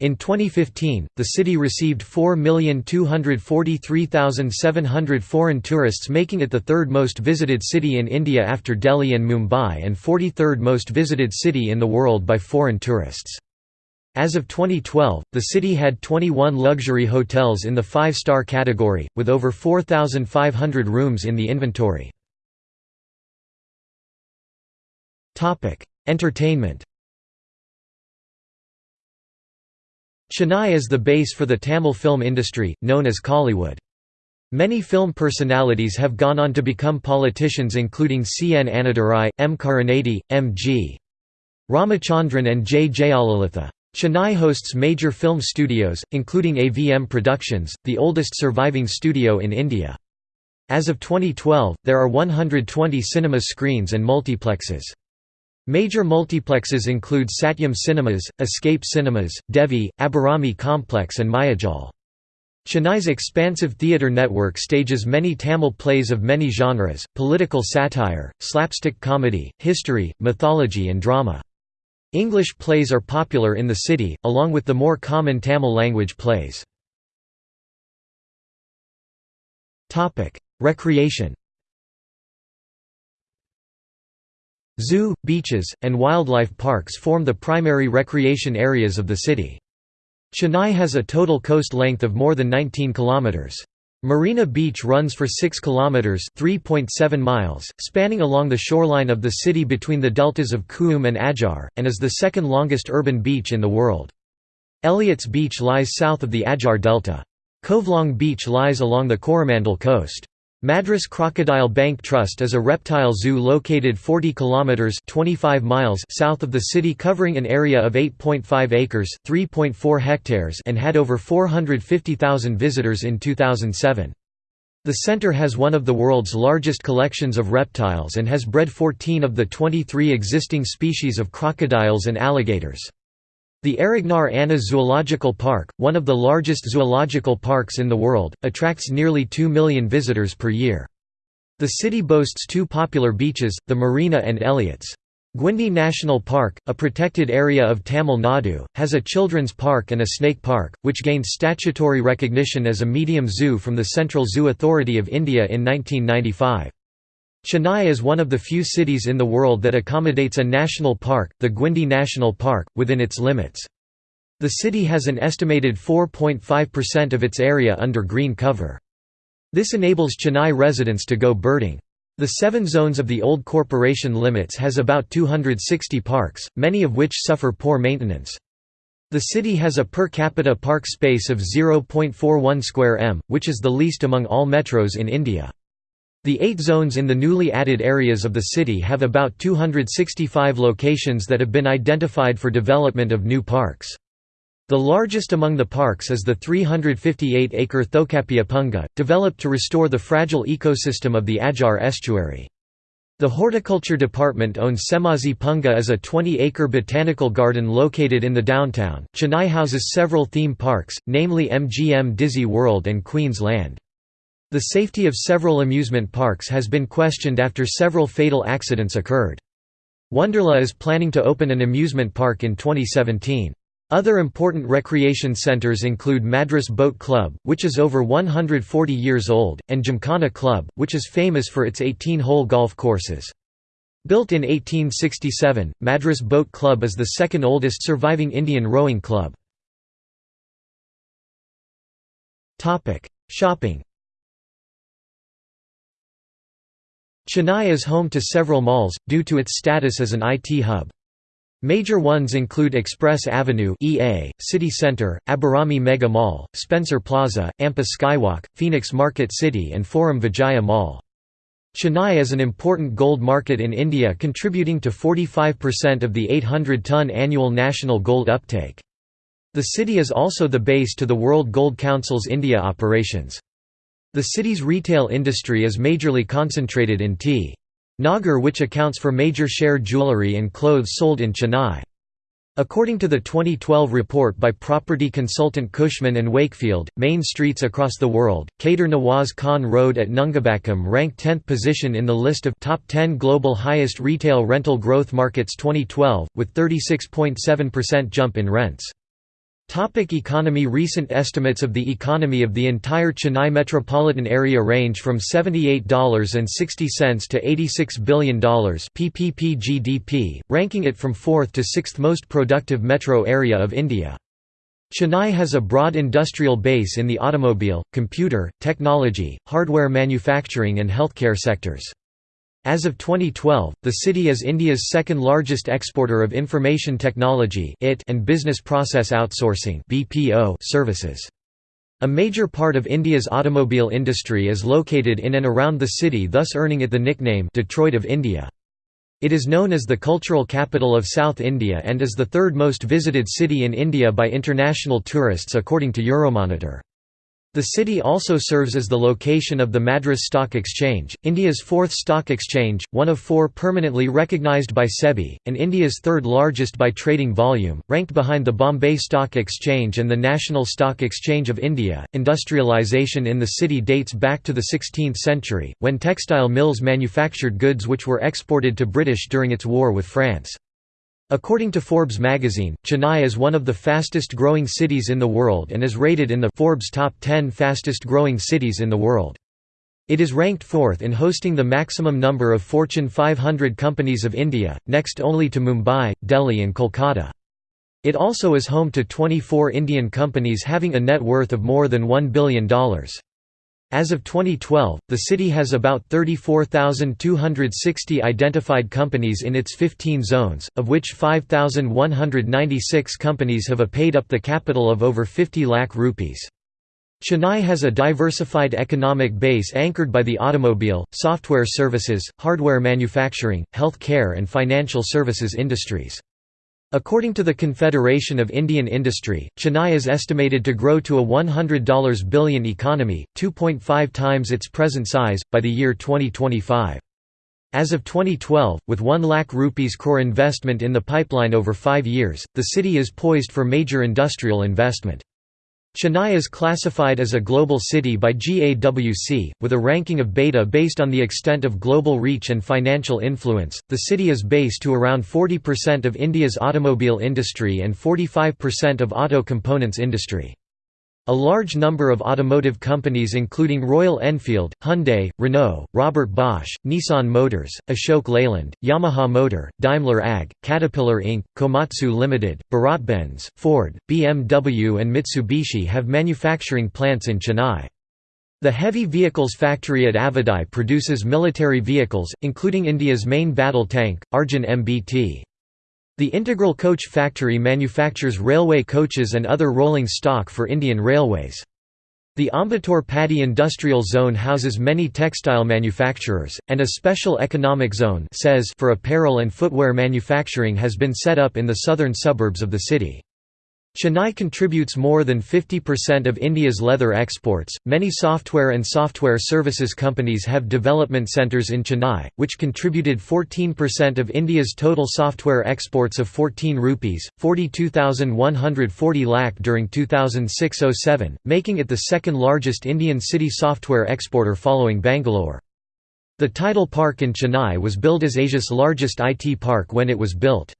In 2015, the city received 4,243,700 foreign tourists making it the third most visited city in India after Delhi and Mumbai and 43rd most visited city in the world by foreign tourists. As of 2012, the city had 21 luxury hotels in the five-star category, with over 4,500 rooms in the inventory. Entertainment Chennai is the base for the Tamil film industry, known as Kollywood. Many film personalities have gone on to become politicians including C. N. Annadurai, M. Karunanidhi, M. G. Ramachandran and J. Jayalalitha. Chennai hosts major film studios, including AVM Productions, the oldest surviving studio in India. As of 2012, there are 120 cinema screens and multiplexes. Major multiplexes include Satyam Cinemas, Escape Cinemas, Devi, Abhirami Complex and Mayajal. Chennai's expansive theatre network stages many Tamil plays of many genres, political satire, slapstick comedy, history, mythology and drama. English plays are popular in the city, along with the more common Tamil language plays. Recreation Zoo, beaches, and wildlife parks form the primary recreation areas of the city. Chennai has a total coast length of more than 19 kilometers. Marina Beach runs for 6 kilometers (3.7 miles), spanning along the shoreline of the city between the deltas of Cooum and Adyar, and is the second longest urban beach in the world. Elliott's Beach lies south of the Adyar Delta. Covelong Beach lies along the Coromandel coast. Madras Crocodile Bank Trust is a reptile zoo located 40 kilometers 25 miles south of the city covering an area of 8.5 acres, 3.4 hectares and had over 450,000 visitors in 2007. The center has one of the world's largest collections of reptiles and has bred 14 of the 23 existing species of crocodiles and alligators. The Arignar Anna Zoological Park, one of the largest zoological parks in the world, attracts nearly 2 million visitors per year. The city boasts two popular beaches, the Marina and Elliott's. Guindy National Park, a protected area of Tamil Nadu, has a children's park and a snake park, which gained statutory recognition as a medium zoo from the Central Zoo Authority of India in 1995. Chennai is one of the few cities in the world that accommodates a national park, the Guindy National Park, within its limits. The city has an estimated 4.5% of its area under green cover. This enables Chennai residents to go birding. The seven zones of the old corporation limits has about 260 parks, many of which suffer poor maintenance. The city has a per capita park space of 0.41 square m, which is the least among all metros in India. The eight zones in the newly added areas of the city have about 265 locations that have been identified for development of new parks. The largest among the parks is the 358-acre Tholkappia Poonga, developed to restore the fragile ecosystem of the Adyar estuary. The Horticulture Department owns Semmozhi Poonga as a 20-acre botanical garden located in the downtown. Chennai houses several theme parks, namely MGM Dizzee World and Queen's Land. The safety of several amusement parks has been questioned after several fatal accidents occurred. Wonderla is planning to open an amusement park in 2017. Other important recreation centers include Madras Boat Club, which is over 140 years old, and Gymkhana Club, which is famous for its 18-hole golf courses. Built in 1867, Madras Boat Club is the second oldest surviving Indian rowing club. Shopping Chennai is home to several malls, due to its status as an IT hub. Major ones include Express Avenue EA, City Centre, Abhirami Mega Mall, Spencer Plaza, Ampa Skywalk, Phoenix Market City and Forum Vijaya Mall. Chennai is an important gold market in India contributing to 45% of the 800-ton annual national gold uptake. The city is also the base to the World Gold Council's India operations. The city's retail industry is majorly concentrated in T. Nagar which accounts for major share jewellery and clothes sold in Chennai. According to the 2012 report by property consultant Cushman and Wakefield, main streets across the world, Khader Nawaz Khan Road at Nungambakkam ranked 10th position in the list of top 10 global highest retail rental growth markets 2012, with 36.7% jump in rents. Topic economy Recent estimates of the economy of the entire Chennai metropolitan area range from $78.60 to $86 billion PPP GDP, ranking it from fourth to sixth most productive metro area of India. Chennai has a broad industrial base in the automobile, computer, technology, hardware manufacturing and healthcare sectors. As of 2012, the city is India's second largest exporter of information technology and business process outsourcing services. A major part of India's automobile industry is located in and around the city thus earning it the nickname Detroit of India. It is known as the cultural capital of South India and is the third most visited city in India by international tourists according to Euromonitor. The city also serves as the location of the Madras Stock Exchange, India's fourth stock exchange, one of four permanently recognised by SEBI, and India's third largest by trading volume, ranked behind the Bombay Stock Exchange and the National Stock Exchange of India. Industrialisation in the city dates back to the 16th century, when textile mills manufactured goods which were exported to British during its war with France. According to Forbes magazine, Chennai is one of the fastest growing cities in the world and is rated in the Forbes top 10 fastest growing cities in the world. It is ranked fourth in hosting the maximum number of Fortune 500 companies of India, next only to Mumbai, Delhi and Kolkata. It also is home to 24 Indian companies having a net worth of more than $1 billion. As of 2012, the city has about 34,260 identified companies in its 15 zones, of which 5,196 companies have a paid up the capital of over 50 lakh rupees. Chennai has a diversified economic base anchored by the automobile, software services, hardware manufacturing, health care and financial services industries. According to the Confederation of Indian Industry, Chennai is estimated to grow to a $100 billion economy, 2.5 times its present size, by the year 2025. As of 2012, with 1 lakh rupees core investment in the pipeline over five years, the city is poised for major industrial investment. Chennai is classified as a global city by GAWC, with a ranking of beta based on the extent of global reach and financial influence. The city is based to around 40% of India's automobile industry and 45% of auto components industry. A large number of automotive companies including Royal Enfield, Hyundai, Renault, Robert Bosch, Nissan Motors, Ashok Leyland, Yamaha Motor, Daimler AG, Caterpillar Inc., Komatsu Limited, BharatBenz, Ford, BMW and Mitsubishi have manufacturing plants in Chennai. The heavy vehicles factory at Avadi produces military vehicles, including India's main battle tank, Arjun MBT. The Integral Coach Factory manufactures railway coaches and other rolling stock for Indian Railways. The Ambattur Padi Industrial Zone houses many textile manufacturers, and a special economic zone for apparel and footwear manufacturing has been set up in the southern suburbs of the city. Chennai contributes more than 50% of India's leather exports. Many software and software services companies have development centers in Chennai, which contributed 14% of India's total software exports of 14 rupees, 42,140 lakh during 2006-07, making it the second largest Indian city software exporter following Bangalore. The Tidal Park in Chennai was billed as Asia's largest IT park when it was built.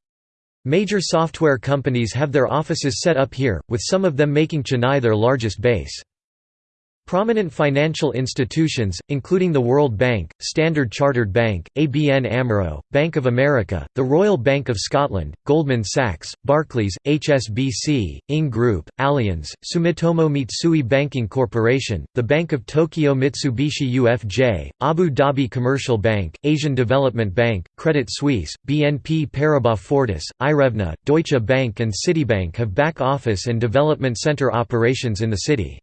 Major software companies have their offices set up here, with some of them making Chennai their largest base. Prominent financial institutions, including the World Bank, Standard Chartered Bank, ABN AMRO, Bank of America, the Royal Bank of Scotland, Goldman Sachs, Barclays, HSBC, Ing Group, Allianz, Sumitomo Mitsui Banking Corporation, the Bank of Tokyo Mitsubishi UFJ, Abu Dhabi Commercial Bank, Asian Development Bank, Credit Suisse, BNP Paribas Fortis, Irevna, Deutsche Bank and Citibank have back office and development center operations in the city.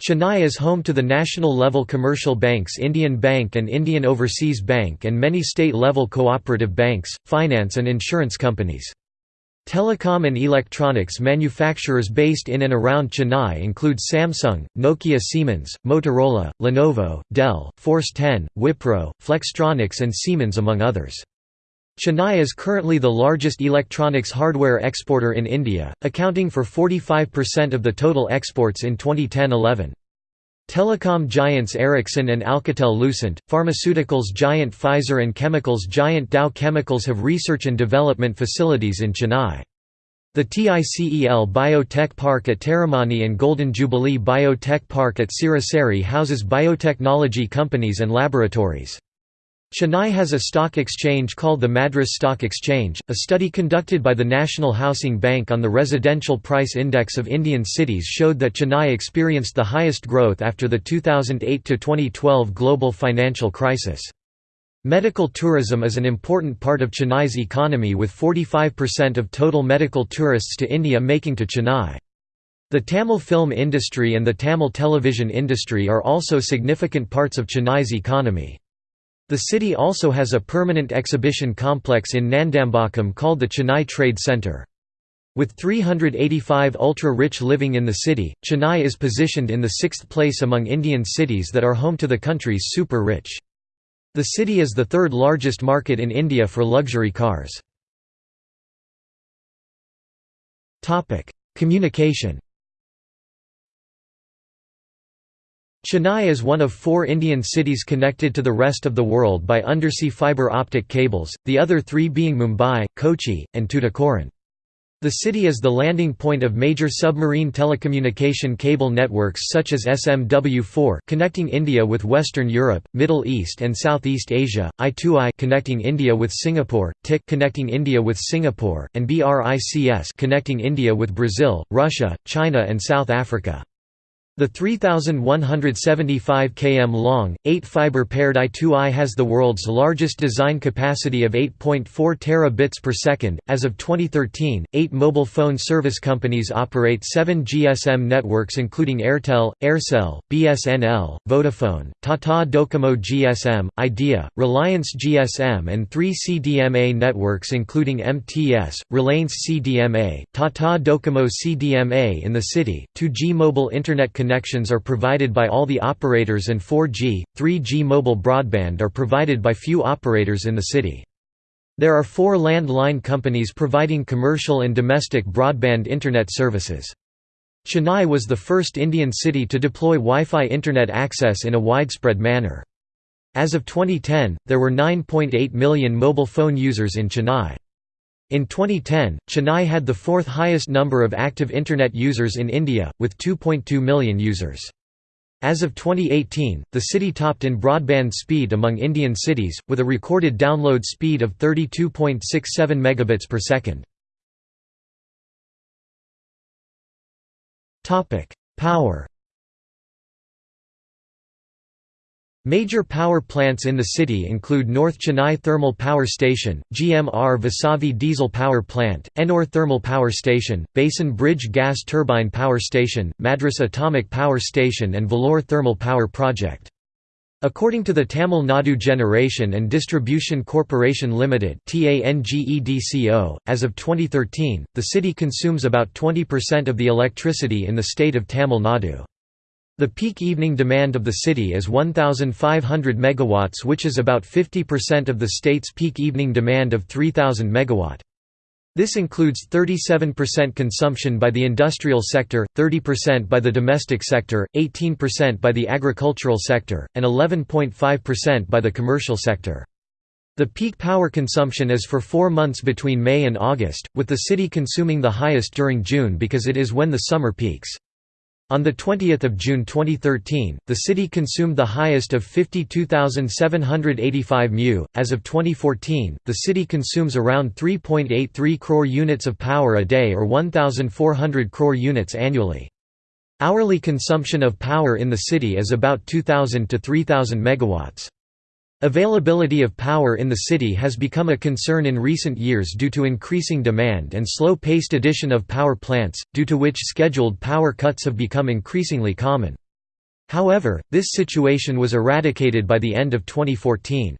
Chennai is home to the national-level commercial banks Indian Bank and Indian Overseas Bank and many state-level cooperative banks, finance and insurance companies. Telecom and electronics manufacturers based in and around Chennai include Samsung, Nokia Siemens, Motorola, Lenovo, Dell, Force 10, Wipro, Flextronics and Siemens among others. Chennai is currently the largest electronics hardware exporter in India, accounting for 45% of the total exports in 2010–11. Telecom giants Ericsson and Alcatel-Lucent, pharmaceuticals giant Pfizer and chemicals giant Dow Chemicals have research and development facilities in Chennai. The TICEL Biotech Park at Taramani and Golden Jubilee Biotech Park at Siruseri houses biotechnology companies and laboratories. Chennai has a stock exchange called the Madras Stock Exchange. A study conducted by the National Housing Bank on the Residential Price Index of Indian cities showed that Chennai experienced the highest growth after the 2008 2012 global financial crisis. Medical tourism is an important part of Chennai's economy with 45% of total medical tourists to India making to Chennai. The Tamil film industry and the Tamil television industry are also significant parts of Chennai's economy. The city also has a permanent exhibition complex in Nandambakkam called the Chennai Trade Centre. With 385 ultra-rich living in the city, Chennai is positioned in the sixth place among Indian cities that are home to the country's super-rich. The city is the third largest market in India for luxury cars. Communication Chennai is one of four Indian cities connected to the rest of the world by undersea fibre optic cables, the other three being Mumbai, Kochi, and Tuticorin. The city is the landing point of major submarine telecommunication cable networks such as SMW4 connecting India with Western Europe, Middle East and Southeast Asia, I2I connecting India with Singapore, TIC connecting India with Singapore, and BRICS connecting India with Brazil, Russia, China and South Africa. The 3,175 km long, 8-fiber paired I2I has the world's largest design capacity of 8.4 terabits per second. As of 2013, eight mobile phone service companies operate seven GSM networks including Airtel, Aircel, BSNL, Vodafone, Tata Docomo GSM, Idea, Reliance GSM and three CDMA networks including MTS, Reliance CDMA, Tata Docomo CDMA in the city, 2G mobile internet connections are provided by all the operators and 4G, 3G mobile broadband are provided by few operators in the city. There are four land-line companies providing commercial and domestic broadband internet services. Chennai was the first Indian city to deploy Wi-Fi internet access in a widespread manner. As of 2010, there were 9.8 million mobile phone users in Chennai. In 2010, Chennai had the fourth highest number of active Internet users in India, with 2.2 million users. As of 2018, the city topped in broadband speed among Indian cities, with a recorded download speed of 32.67 megabits per second. Power Major power plants in the city include North Chennai Thermal Power Station, GMR Vasavi Diesel Power Plant, Ennore Thermal Power Station, Basin Bridge Gas Turbine Power Station, Madras Atomic Power Station and Vallur Thermal Power Project. According to the Tamil Nadu Generation and Distribution Corporation Limited as of 2013, the city consumes about 20% of the electricity in the state of Tamil Nadu. The peak evening demand of the city is 1,500 MW which is about 50% of the state's peak evening demand of 3,000 MW. This includes 37% consumption by the industrial sector, 30% by the domestic sector, 18% by the agricultural sector, and 11.5% by the commercial sector. The peak power consumption is for four months between May and August, with the city consuming the highest during June because it is when the summer peaks. On 20 June 2013, the city consumed the highest of 52,785 mu. As of 2014, the city consumes around 3.83 crore units of power a day or 1,400 crore units annually. Hourly consumption of power in the city is about 2,000 to 3,000 megawatts. Availability of power in the city has become a concern in recent years due to increasing demand and slow-paced addition of power plants, due to which scheduled power cuts have become increasingly common. However, this situation was eradicated by the end of 2014.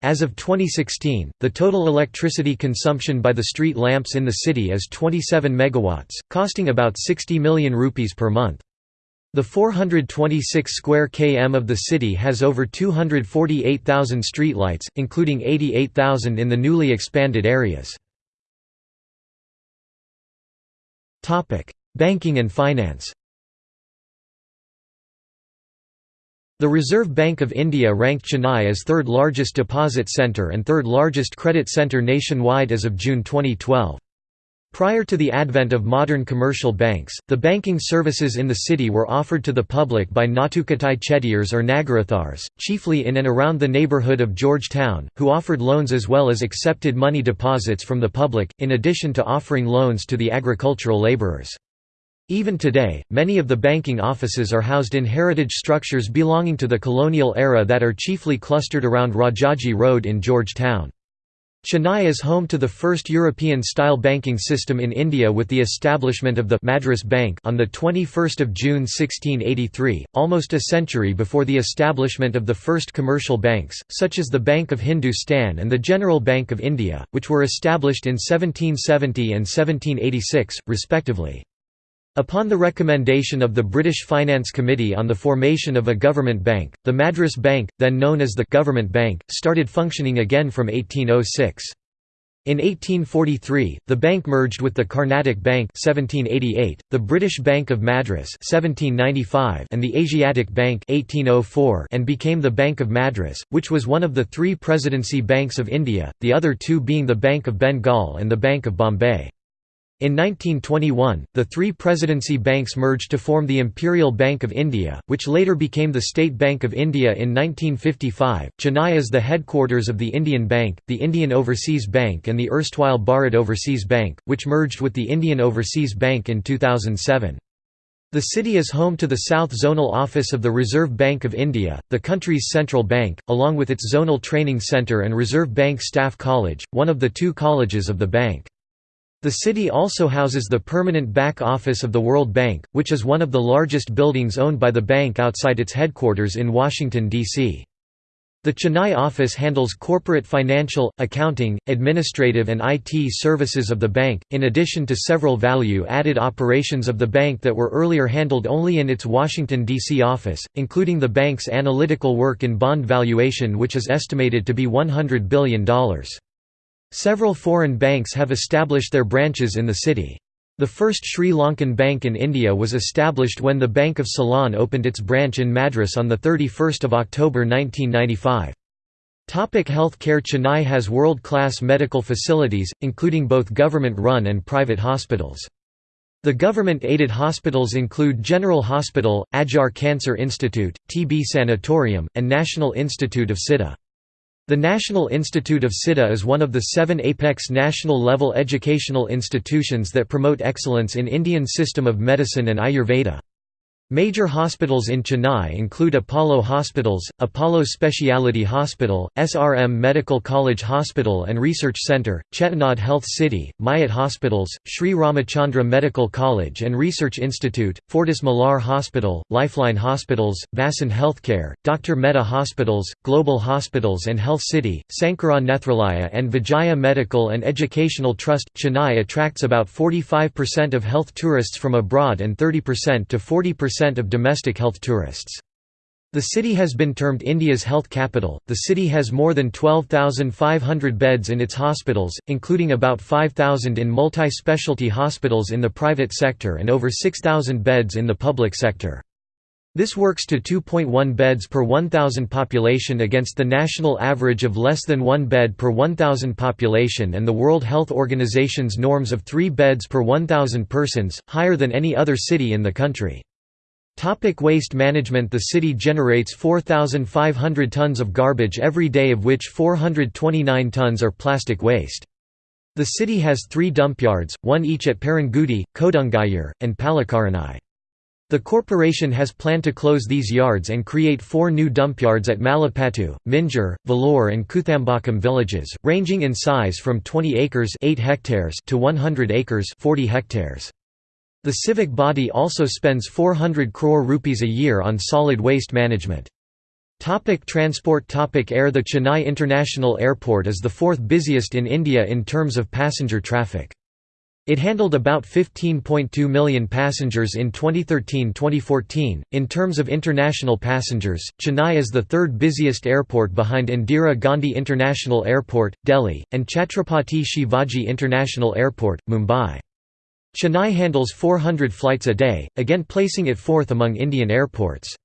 As of 2016, the total electricity consumption by the street lamps in the city is 27 megawatts, costing about 60 million rupees per month. The 426 square km of the city has over 248,000 streetlights, including 88,000 in the newly expanded areas. Banking and finance The Reserve Bank of India ranked Chennai as third largest deposit centre and third largest credit centre nationwide as of June 2012. Prior to the advent of modern commercial banks, the banking services in the city were offered to the public by Nattukatai Chettiars or Nagarathars, chiefly in and around the neighbourhood of George Town, who offered loans as well as accepted money deposits from the public, in addition to offering loans to the agricultural labourers. Even today, many of the banking offices are housed in heritage structures belonging to the colonial era that are chiefly clustered around Rajaji Road in George Town. Chennai is home to the first European-style banking system in India with the establishment of the Madras Bank on 21 June 1683, almost a century before the establishment of the first commercial banks, such as the Bank of Hindustan and the General Bank of India, which were established in 1770 and 1786, respectively. Upon the recommendation of the British Finance Committee on the formation of a government bank, the Madras Bank, then known as the Government Bank, started functioning again from 1806. In 1843, the bank merged with the Carnatic Bank 1788, the British Bank of Madras 1795, and the Asiatic Bank 1804 and became the Bank of Madras, which was one of the three Presidency Banks of India, the other two being the Bank of Bengal and the Bank of Bombay. In 1921, the three presidency banks merged to form the Imperial Bank of India, which later became the State Bank of India in 1955. Chennai is the headquarters of the Indian Bank, the Indian Overseas Bank, and the erstwhile Bharat Overseas Bank, which merged with the Indian Overseas Bank in 2007. The city is home to the South Zonal Office of the Reserve Bank of India, the country's central bank, along with its Zonal Training Centre and Reserve Bank Staff College, one of the two colleges of the bank. The city also houses the permanent back office of the World Bank, which is one of the largest buildings owned by the bank outside its headquarters in Washington, D.C. The Chennai office handles corporate financial, accounting, administrative and IT services of the bank, in addition to several value-added operations of the bank that were earlier handled only in its Washington, D.C. office, including the bank's analytical work in bond valuation which is estimated to be $100 billion. Several foreign banks have established their branches in the city. The first Sri Lankan bank in India was established when the Bank of Ceylon opened its branch in Madras on 31 October 1995. Topic health care Chennai has world-class medical facilities, including both government-run and private hospitals. The government-aided hospitals include General Hospital, Adyar Cancer Institute, TB Sanatorium, and National Institute of Siddha. The National Institute of Siddha is one of the seven apex national-level educational institutions that promote excellence in Indian system of medicine and Ayurveda. Major hospitals in Chennai include Apollo Hospitals, Apollo Speciality Hospital, SRM Medical College Hospital and Research Centre, Chettinad Health City, MIOT Hospitals, Sri Ramachandra Medical College and Research Institute, Fortis Malar Hospital, Lifeline Hospitals, Vasan Healthcare, Dr. Mehta Hospitals, Global Hospitals and Health City, Sankara Nethralaya and Vijaya Medical and Educational Trust. Chennai attracts about 45% of health tourists from abroad and 30% to 40% of domestic health tourists. The city has been termed India's health capital. The city has more than 12,500 beds in its hospitals, including about 5,000 in multi specialty hospitals in the private sector and over 6,000 beds in the public sector. This works to 2.1 beds per 1,000 population against the national average of less than 1 bed per 1,000 population and the World Health Organization's norms of 3 beds per 1,000 persons, higher than any other city in the country. Topic waste management The city generates 4,500 tons of garbage every day of which 429 tons are plastic waste. The city has three dumpyards, one each at Perungudi, Kodungaiyur, and Pallikaranai. The corporation has planned to close these yards and create four new dumpyards at Malaipattu, Minjur, Vallur and Kuthambakkam villages, ranging in size from 20 acres 8 hectares to 100 acres 40 hectares. The civic body also spends 400 crore rupees a year on solid waste management. Topic transport Topic Air The Chennai International Airport is the fourth busiest in India in terms of passenger traffic. It handled about 15.2 million passengers in 2013-2014. In terms of international passengers, Chennai is the third busiest airport behind Indira Gandhi International Airport, Delhi, and Chhatrapati Shivaji International Airport, Mumbai. Chennai handles 400 flights a day, again placing it fourth among Indian airports.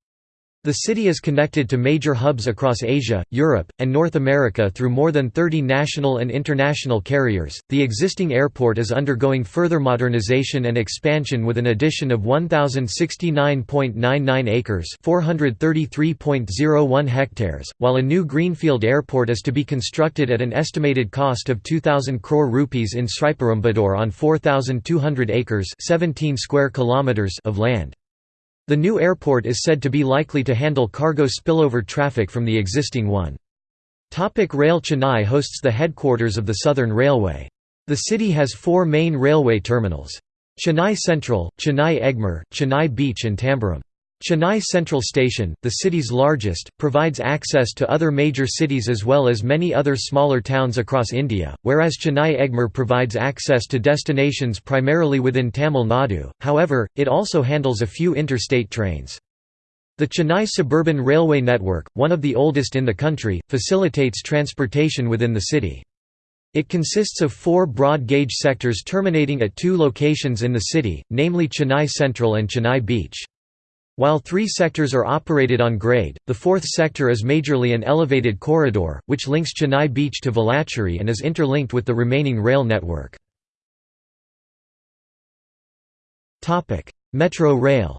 The city is connected to major hubs across Asia, Europe, and North America through more than 30 national and international carriers. The existing airport is undergoing further modernization and expansion with an addition of 1069.99 acres, 433.01 hectares, while a new greenfield airport is to be constructed at an estimated cost of 2000 crore rupees in Sriperumbudur on 4200 acres, 17 square kilometers of land. The new airport is said to be likely to handle cargo spillover traffic from the existing one. Topic Rail Chennai hosts the headquarters of the Southern Railway. The city has four main railway terminals. Chennai Central, Chennai Egmore, Chennai Beach and Tambaram. Chennai Central Station, the city's largest, provides access to other major cities as well as many other smaller towns across India, whereas Chennai Egmore provides access to destinations primarily within Tamil Nadu, however, it also handles a few interstate trains. The Chennai Suburban Railway Network, one of the oldest in the country, facilitates transportation within the city. It consists of four broad-gauge sectors terminating at two locations in the city, namely Chennai Central and Chennai Beach. While three sectors are operated on grade, the fourth sector is majorly an elevated corridor, which links Chennai Beach to Velachery and is interlinked with the remaining rail network. Metro rail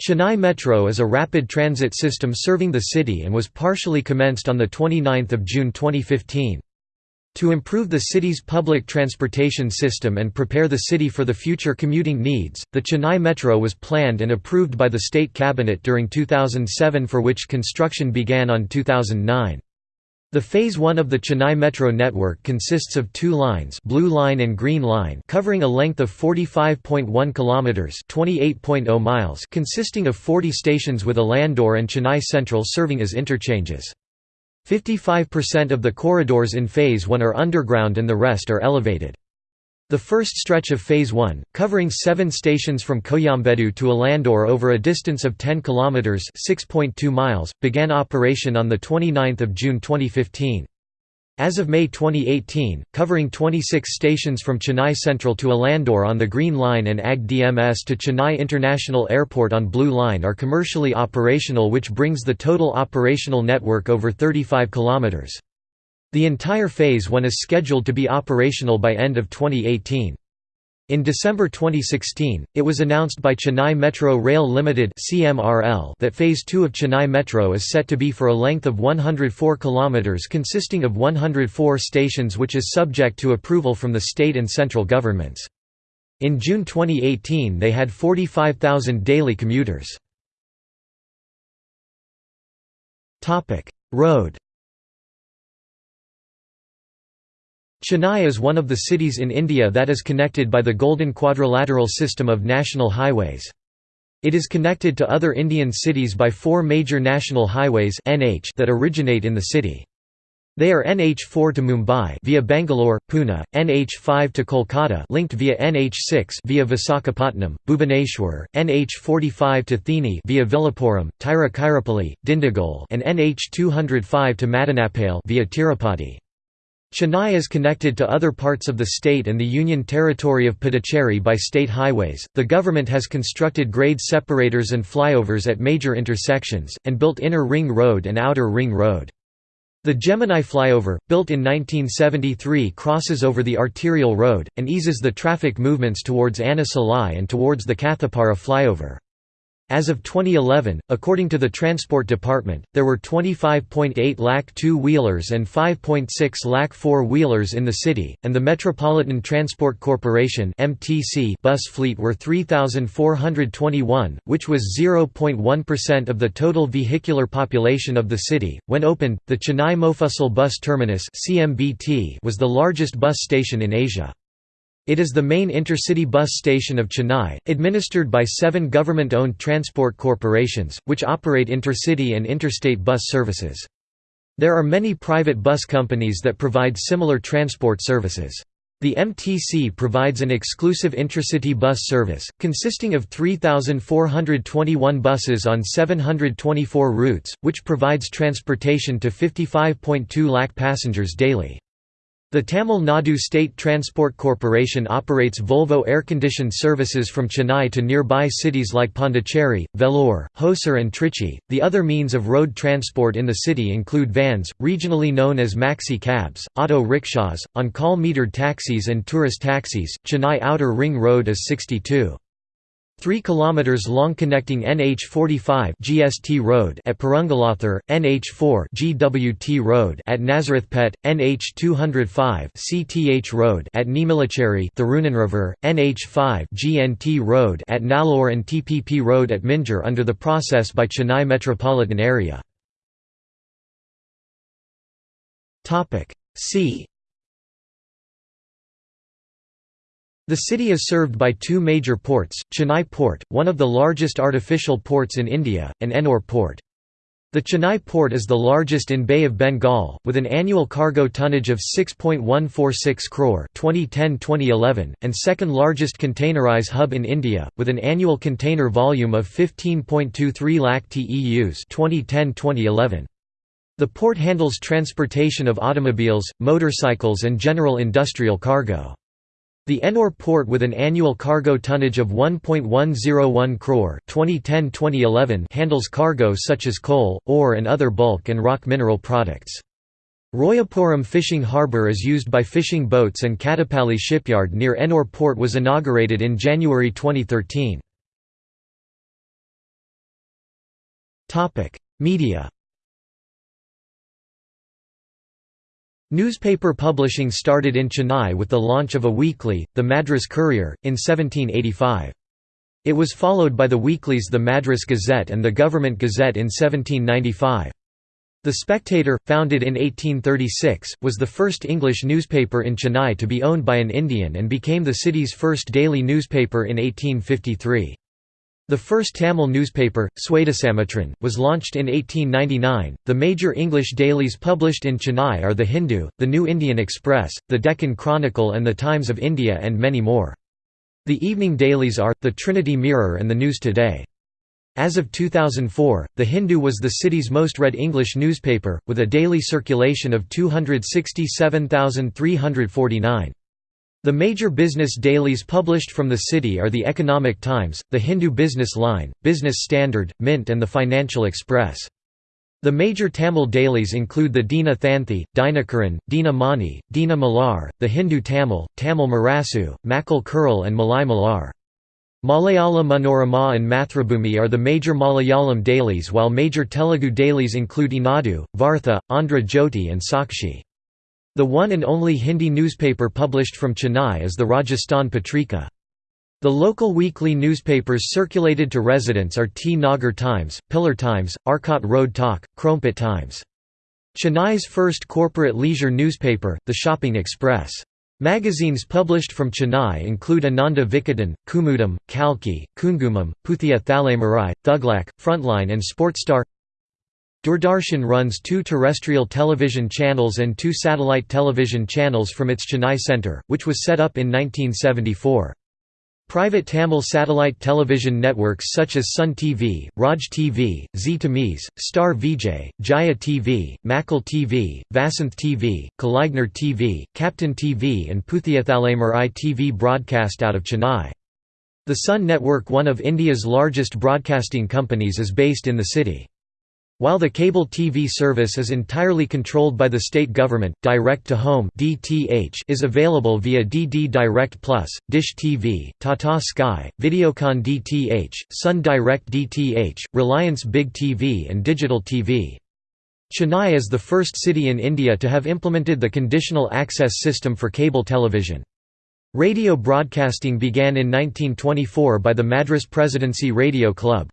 Chennai Metro is a rapid transit system serving the city and was partially commenced on 29 June 2015. To improve the city's public transportation system and prepare the city for the future commuting needs, the Chennai Metro was planned and approved by the state cabinet during 2007 for which construction began on 2009. The Phase 1 of the Chennai Metro network consists of two lines Blue Line and Green Line covering a length of 45.1 kilometers (28.0 miles) consisting of 40 stations with Alandur and Chennai Central serving as interchanges. 55% of the corridors in Phase 1 are underground and the rest are elevated. The first stretch of Phase 1, covering seven stations from Koyambedu to Alandur over a distance of 10 km (6.2 miles), began operation on 29 June 2015. As of May 2018, covering 26 stations from Chennai Central to Alandur on the Green Line and AG DMS to Chennai International Airport on Blue Line are commercially operational which brings the total operational network over 35 km. The entire Phase 1 is scheduled to be operational by end of 2018. In December 2016, it was announced by Chennai Metro Rail Limited (CMRL) that Phase 2 of Chennai Metro is set to be for a length of 104 km consisting of 104 stations which is subject to approval from the state and central governments. In June 2018 they had 45,000 daily commuters. Topic: Road Chennai is one of the cities in India that is connected by the Golden Quadrilateral system of national highways. It is connected to other Indian cities by four major national highways that originate in the city. They are NH4 to Mumbai via Bangalore, Pune, NH5 to Kolkata linked via NH6 via Visakhapatnam, Bhubaneswar, NH45 to Theni via Villupuram, Tiruchirappalli, Dindigul and NH205 to Madanapalli via Tirupati. Chennai is connected to other parts of the state and the Union Territory of Puducherry by state highways. The government has constructed grade separators and flyovers at major intersections, and built Inner Ring Road and Outer Ring Road. The Gemini flyover, built in 1973 crosses over the arterial road, and eases the traffic movements towards Anna Salai and towards the Kathipara flyover. As of 2011, according to the Transport Department, there were 25.8 lakh two-wheelers and 5.6 lakh four-wheelers in the city, and the Metropolitan Transport Corporation bus fleet were 3,421, which was 0.1% of the total vehicular population of the city. When opened, the Chennai Mofussil Bus Terminus was the largest bus station in Asia. It is the main intercity bus station of Chennai, administered by seven government-owned transport corporations, which operate intercity and interstate bus services. There are many private bus companies that provide similar transport services. The MTC provides an exclusive intracity bus service, consisting of 3,421 buses on 724 routes, which provides transportation to 55.2 lakh passengers daily. The Tamil Nadu State Transport Corporation operates Volvo air-conditioned services from Chennai to nearby cities like Pondicherry, Vellore, Hosur and Trichy. The other means of road transport in the city include vans, regionally known as maxi cabs, auto rickshaws, on-call metered taxis and tourist taxis. Chennai Outer Ring Road is 62. 3 km long connecting NH45 GST Road at Perungalathur, NH4 GWT Road at Nazarethpet, NH205 CTH Road at Nemilicheri Thiruninravur, NH5 GNT Road at Nallur and TPP Road at Minjur under the process by Chennai metropolitan area. See The city is served by two major ports, Chennai Port, one of the largest artificial ports in India, and Ennore Port. The Chennai port is the largest in Bay of Bengal, with an annual cargo tonnage of 6.146 crore 2010-2011, and second largest containerized hub in India, with an annual container volume of 15.23 lakh TEUs 2010-2011. The port handles transportation of automobiles, motorcycles and general industrial cargo. The Ennore port with an annual cargo tonnage of 1.101 crore 2010-2011 handles cargo such as coal, ore and other bulk and rock mineral products. Royapuram fishing harbour is used by fishing boats and Kattupalli shipyard near Ennore port was inaugurated in January 2013. Media Newspaper publishing started in Chennai with the launch of a weekly, the Madras Courier, in 1785. It was followed by the weeklies the Madras Gazette and the Government Gazette in 1795. The Spectator, founded in 1836, was the first English newspaper in Chennai to be owned by an Indian and became the city's first daily newspaper in 1853. The first Tamil newspaper, Swadesamitran, was launched in 1899. The major English dailies published in Chennai are The Hindu, The New Indian Express, The Deccan Chronicle, and The Times of India, and many more. The evening dailies are The Trinity Mirror and The News Today. As of 2004, The Hindu was the city's most read English newspaper, with a daily circulation of 267,349. The major business dailies published from the city are The Economic Times, The Hindu Business Line, Business Standard, Mint and The Financial Express. The major Tamil dailies include the Dina Thanthi, Dinakaran, Dina Mani, Dina Malar, The Hindu Tamil, Tamil Murasu, Makkal Kural and Malai Malar. Malayala Manorama and Mathrubhumi are the major Malayalam dailies while major Telugu dailies include Eenadu, Vartha, Andhra Jyoti and Sakshi. The one and only Hindi newspaper published from Chennai is the Rajasthan Patrika. The local weekly newspapers circulated to residents are T Nagar Times, Pillar Times, Arcot Road Talk, Chromepet Times. Chennai's first corporate leisure newspaper, The Shopping Express. Magazines published from Chennai include Ananda Vikatan, Kumudam, Kalki, Kungumam, Puthiya Thalaimurai, Thuglak, Frontline and Sportstar Doordarshan runs two terrestrial television channels and two satellite television channels from its Chennai centre, which was set up in 1974. Private Tamil satellite television networks such as Sun TV, Raj TV, Zee Tamizh, Star Vijay, Jaya TV, Makkal TV, Vasanth TV, Kalaignar TV, Captain TV and Puthiya Thalaimurai TV broadcast out of Chennai. The Sun Network one of India's largest broadcasting companies is based in the city. While the cable TV service is entirely controlled by the state government, Direct-to-Home (DTH) is available via DD Direct Plus, Dish TV, Tata Sky, Videocon DTH, Sun Direct DTH, Reliance Big TV and Digital TV. Chennai is the first city in India to have implemented the conditional access system for cable television. Radio broadcasting began in 1924 by the Madras Presidency Radio Club.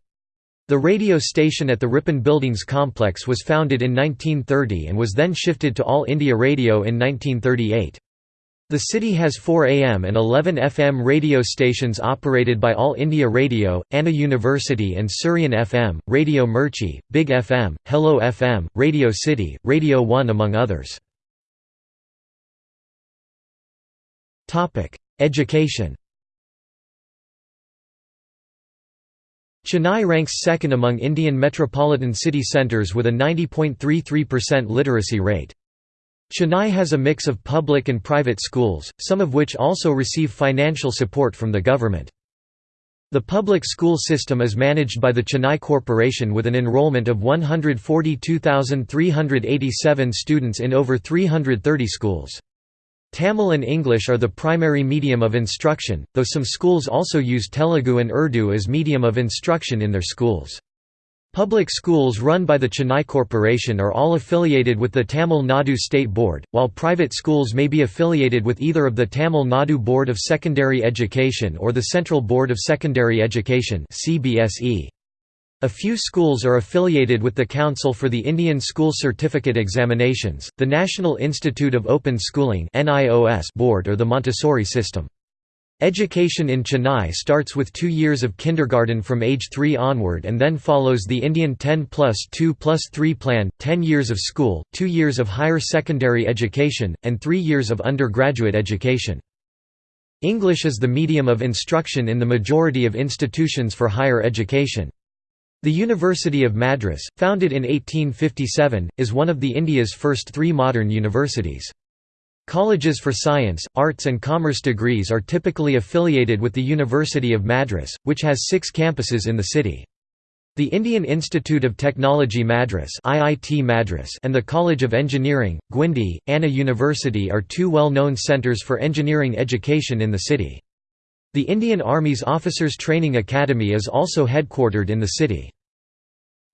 The radio station at the Ripon Buildings complex was founded in 1930 and was then shifted to All India Radio in 1938. The city has 4 AM and 11 FM radio stations operated by All India Radio, Anna University and Suryan FM, Radio Mirchi, Big FM, Hello FM, Radio City, Radio 1 among others. Education Chennai ranks second among Indian metropolitan city centres with a 90.33% literacy rate. Chennai has a mix of public and private schools, some of which also receive financial support from the government. The public school system is managed by the Chennai Corporation with an enrollment of 142,387 students in over 330 schools. Tamil and English are the primary medium of instruction, though some schools also use Telugu and Urdu as medium of instruction in their schools. Public schools run by the Chennai Corporation are all affiliated with the Tamil Nadu State Board, while private schools may be affiliated with either of the Tamil Nadu Board of Secondary Education or the Central Board of Secondary Education CBSE. A few schools are affiliated with the Council for the Indian School Certificate Examinations, the National Institute of Open Schooling Board or the Montessori system. Education in Chennai starts with two years of kindergarten from age 3 onward and then follows the Indian 10 plus 2 plus 3 plan, 10 years of school, 2 years of higher secondary education, and 3 years of undergraduate education. English is the medium of instruction in the majority of institutions for higher education. The University of Madras, founded in 1857, is one of the India's first three modern universities. Colleges for science, arts and commerce degrees are typically affiliated with the University of Madras, which has six campuses in the city. The Indian Institute of Technology Madras, IIT Madras and the College of Engineering, Guindy, Anna University are two well-known centres for engineering education in the city. The Indian Army's Officers Training Academy is also headquartered in the city.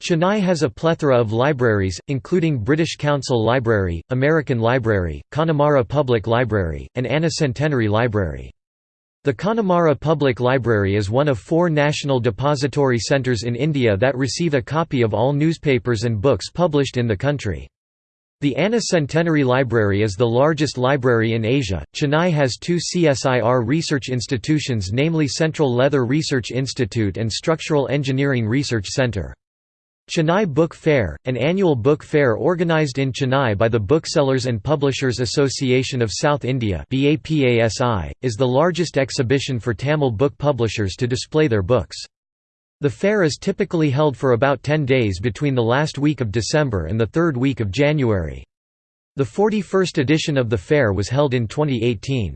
Chennai has a plethora of libraries, including British Council Library, American Library, Connemara Public Library, and Anna Centenary Library. The Connemara Public Library is one of four national depository centres in India that receive a copy of all newspapers and books published in the country. The Anna Centenary Library is the largest library in Asia. Chennai has two CSIR research institutions, namely Central Leather Research Institute and Structural Engineering Research Centre. Chennai Book Fair, an annual book fair organized in Chennai by the Booksellers and Publishers Association of South India is the largest exhibition for Tamil book publishers to display their books. The fair is typically held for about 10 days between the last week of December and the third week of January. The 41st edition of the fair was held in 2018.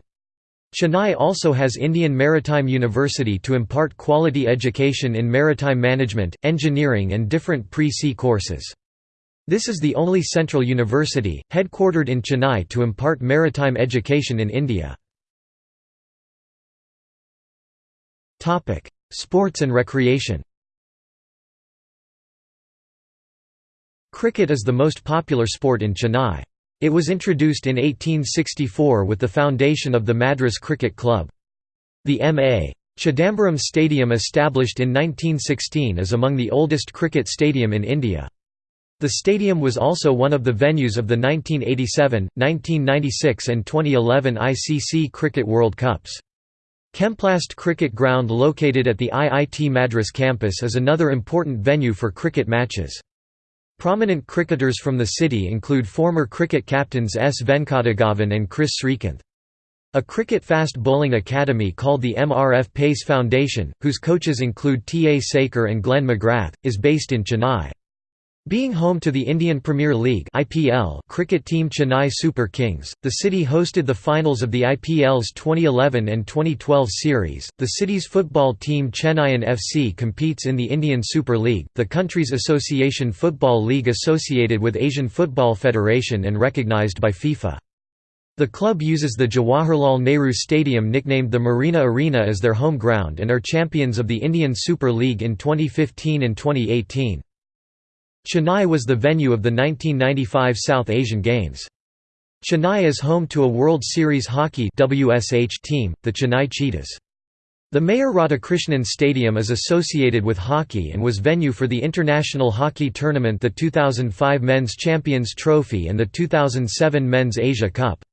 Chennai also has Indian Maritime University to impart quality education in maritime management, engineering and different pre-sea courses. This is the only central university, headquartered in Chennai to impart maritime education in India. Sports and recreation Cricket is the most popular sport in Chennai. It was introduced in 1864 with the foundation of the Madras Cricket Club. The M.A. Chidambaram Stadium established in 1916 is among the oldest cricket stadium in India. The stadium was also one of the venues of the 1987, 1996 and 2011 ICC Cricket World Cups. Chemplast Cricket Ground located at the IIT Madras campus is another important venue for cricket matches. Prominent cricketers from the city include former cricket captains S. Venkataraghavan and Kris Srikkanth. A cricket fast bowling academy called the MRF Pace Foundation, whose coaches include T. A. Sekhar and Glenn McGrath, is based in Chennai. Being home to the Indian Premier League (IPL) cricket team Chennai Super Kings, the city hosted the finals of the IPL's 2011 and 2012 series. The city's football team Chennaiyin FC competes in the Indian Super League, the country's association football league associated with Asian Football Federation and recognized by FIFA. The club uses the Jawaharlal Nehru Stadium nicknamed the Marina Arena as their home ground and are champions of the Indian Super League in 2015 and 2018. Chennai was the venue of the 1995 South Asian Games. Chennai is home to a World Series Hockey team, the Chennai Cheetahs. The Mayor Radhakrishnan Stadium is associated with hockey and was venue for the International Hockey Tournament the 2005 Men's Champions Trophy and the 2007 Men's Asia Cup.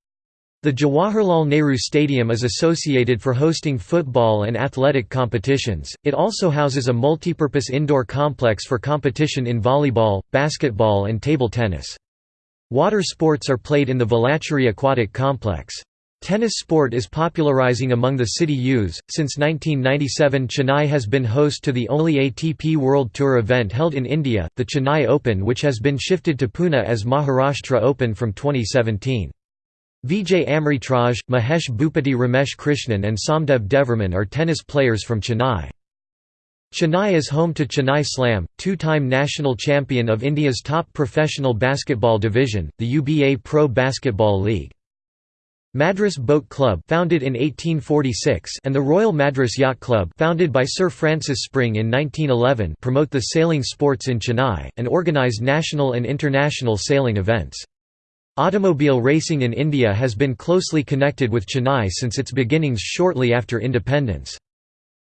The Jawaharlal Nehru Stadium is associated for hosting football and athletic competitions. It also houses a multipurpose indoor complex for competition in volleyball, basketball, and table tennis. Water sports are played in the Velachery Aquatic Complex. Tennis sport is popularizing among the city youths. Since 1997, Chennai has been host to the only ATP World Tour event held in India, the Chennai Open, which has been shifted to Pune as Maharashtra Open from 2017. Vijay Amritraj, Mahesh Bhupathi Ramesh Krishnan and Samdev Devvarman are tennis players from Chennai. Chennai is home to Chennai Slam, two-time national champion of India's top professional basketball division, the UBA Pro Basketball League. Madras Boat Club founded in 1846 and the Royal Madras Yacht Club founded by Sir Francis Spring in 1911 promote the sailing sports in Chennai, and organize national and international sailing events. Automobile racing in India has been closely connected with Chennai since its beginnings shortly after independence.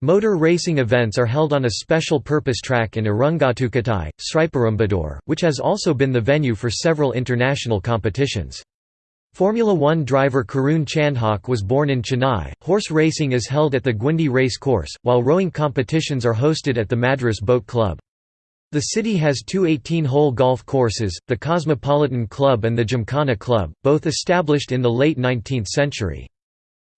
Motor racing events are held on a special purpose track in Irungattukottai, Sriperumbudur, which has also been the venue for several international competitions. Formula One driver Karun Chandhok was born in Chennai. Horse racing is held at the Guindy Race Course, while rowing competitions are hosted at the Madras Boat Club. The city has two 18-hole golf courses, the Cosmopolitan Club and the Gymkhana Club, both established in the late 19th century.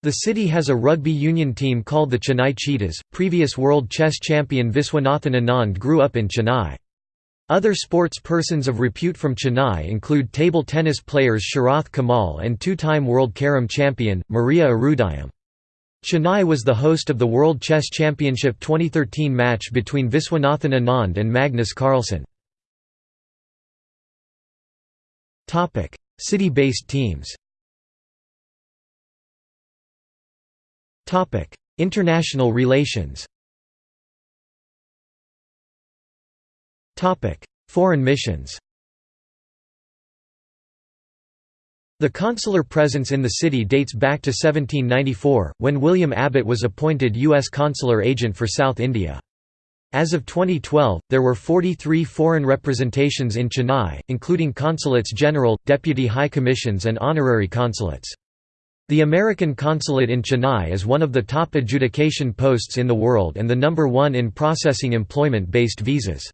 The city has a rugby union team called the Chennai Cheetahs. Previous world chess champion Viswanathan Anand grew up in Chennai. Other sports persons of repute from Chennai include table tennis players Sharath Kamal and two-time world carom champion, Maria Irudayam. Chennai was the host of the World Chess Championship 2013 match between Viswanathan Anand and Magnus Carlsen. City-based teams. International relations. Foreign missions The consular presence in the city dates back to 1794, when William Abbott was appointed U.S. consular agent for South India. As of 2012, there were 43 foreign representations in Chennai, including consulates general, deputy high commissions and honorary consulates. The American consulate in Chennai is one of the top adjudication posts in the world and the number one in processing employment-based visas.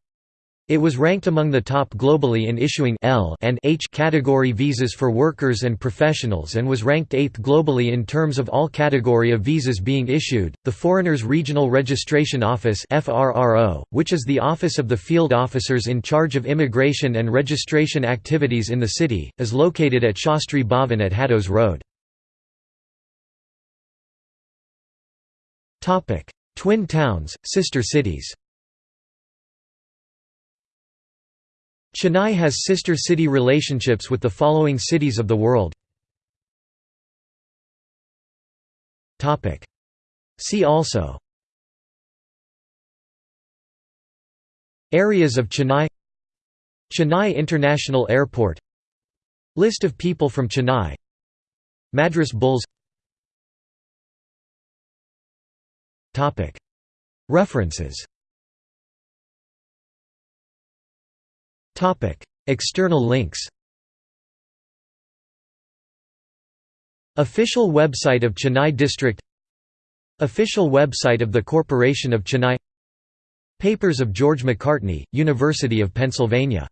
It was ranked among the top globally in issuing L and H category visas for workers and professionals and was ranked 8th globally in terms of all category of visas being issued. The Foreigners Regional Registration Office (FRRO), which is the office of the field officers in charge of immigration and registration activities in the city, is located at Shastri Bhavan at Haddos Road. Topic: Twin towns, sister cities. Chennai has sister city relationships with the following cities of the world. See also. Areas of Chennai. Chennai International Airport. List of people from Chennai. Madras Bulls. References External links Official website of Chennai District Official website of the Corporation of Chennai Papers of George Macartney, University of Pennsylvania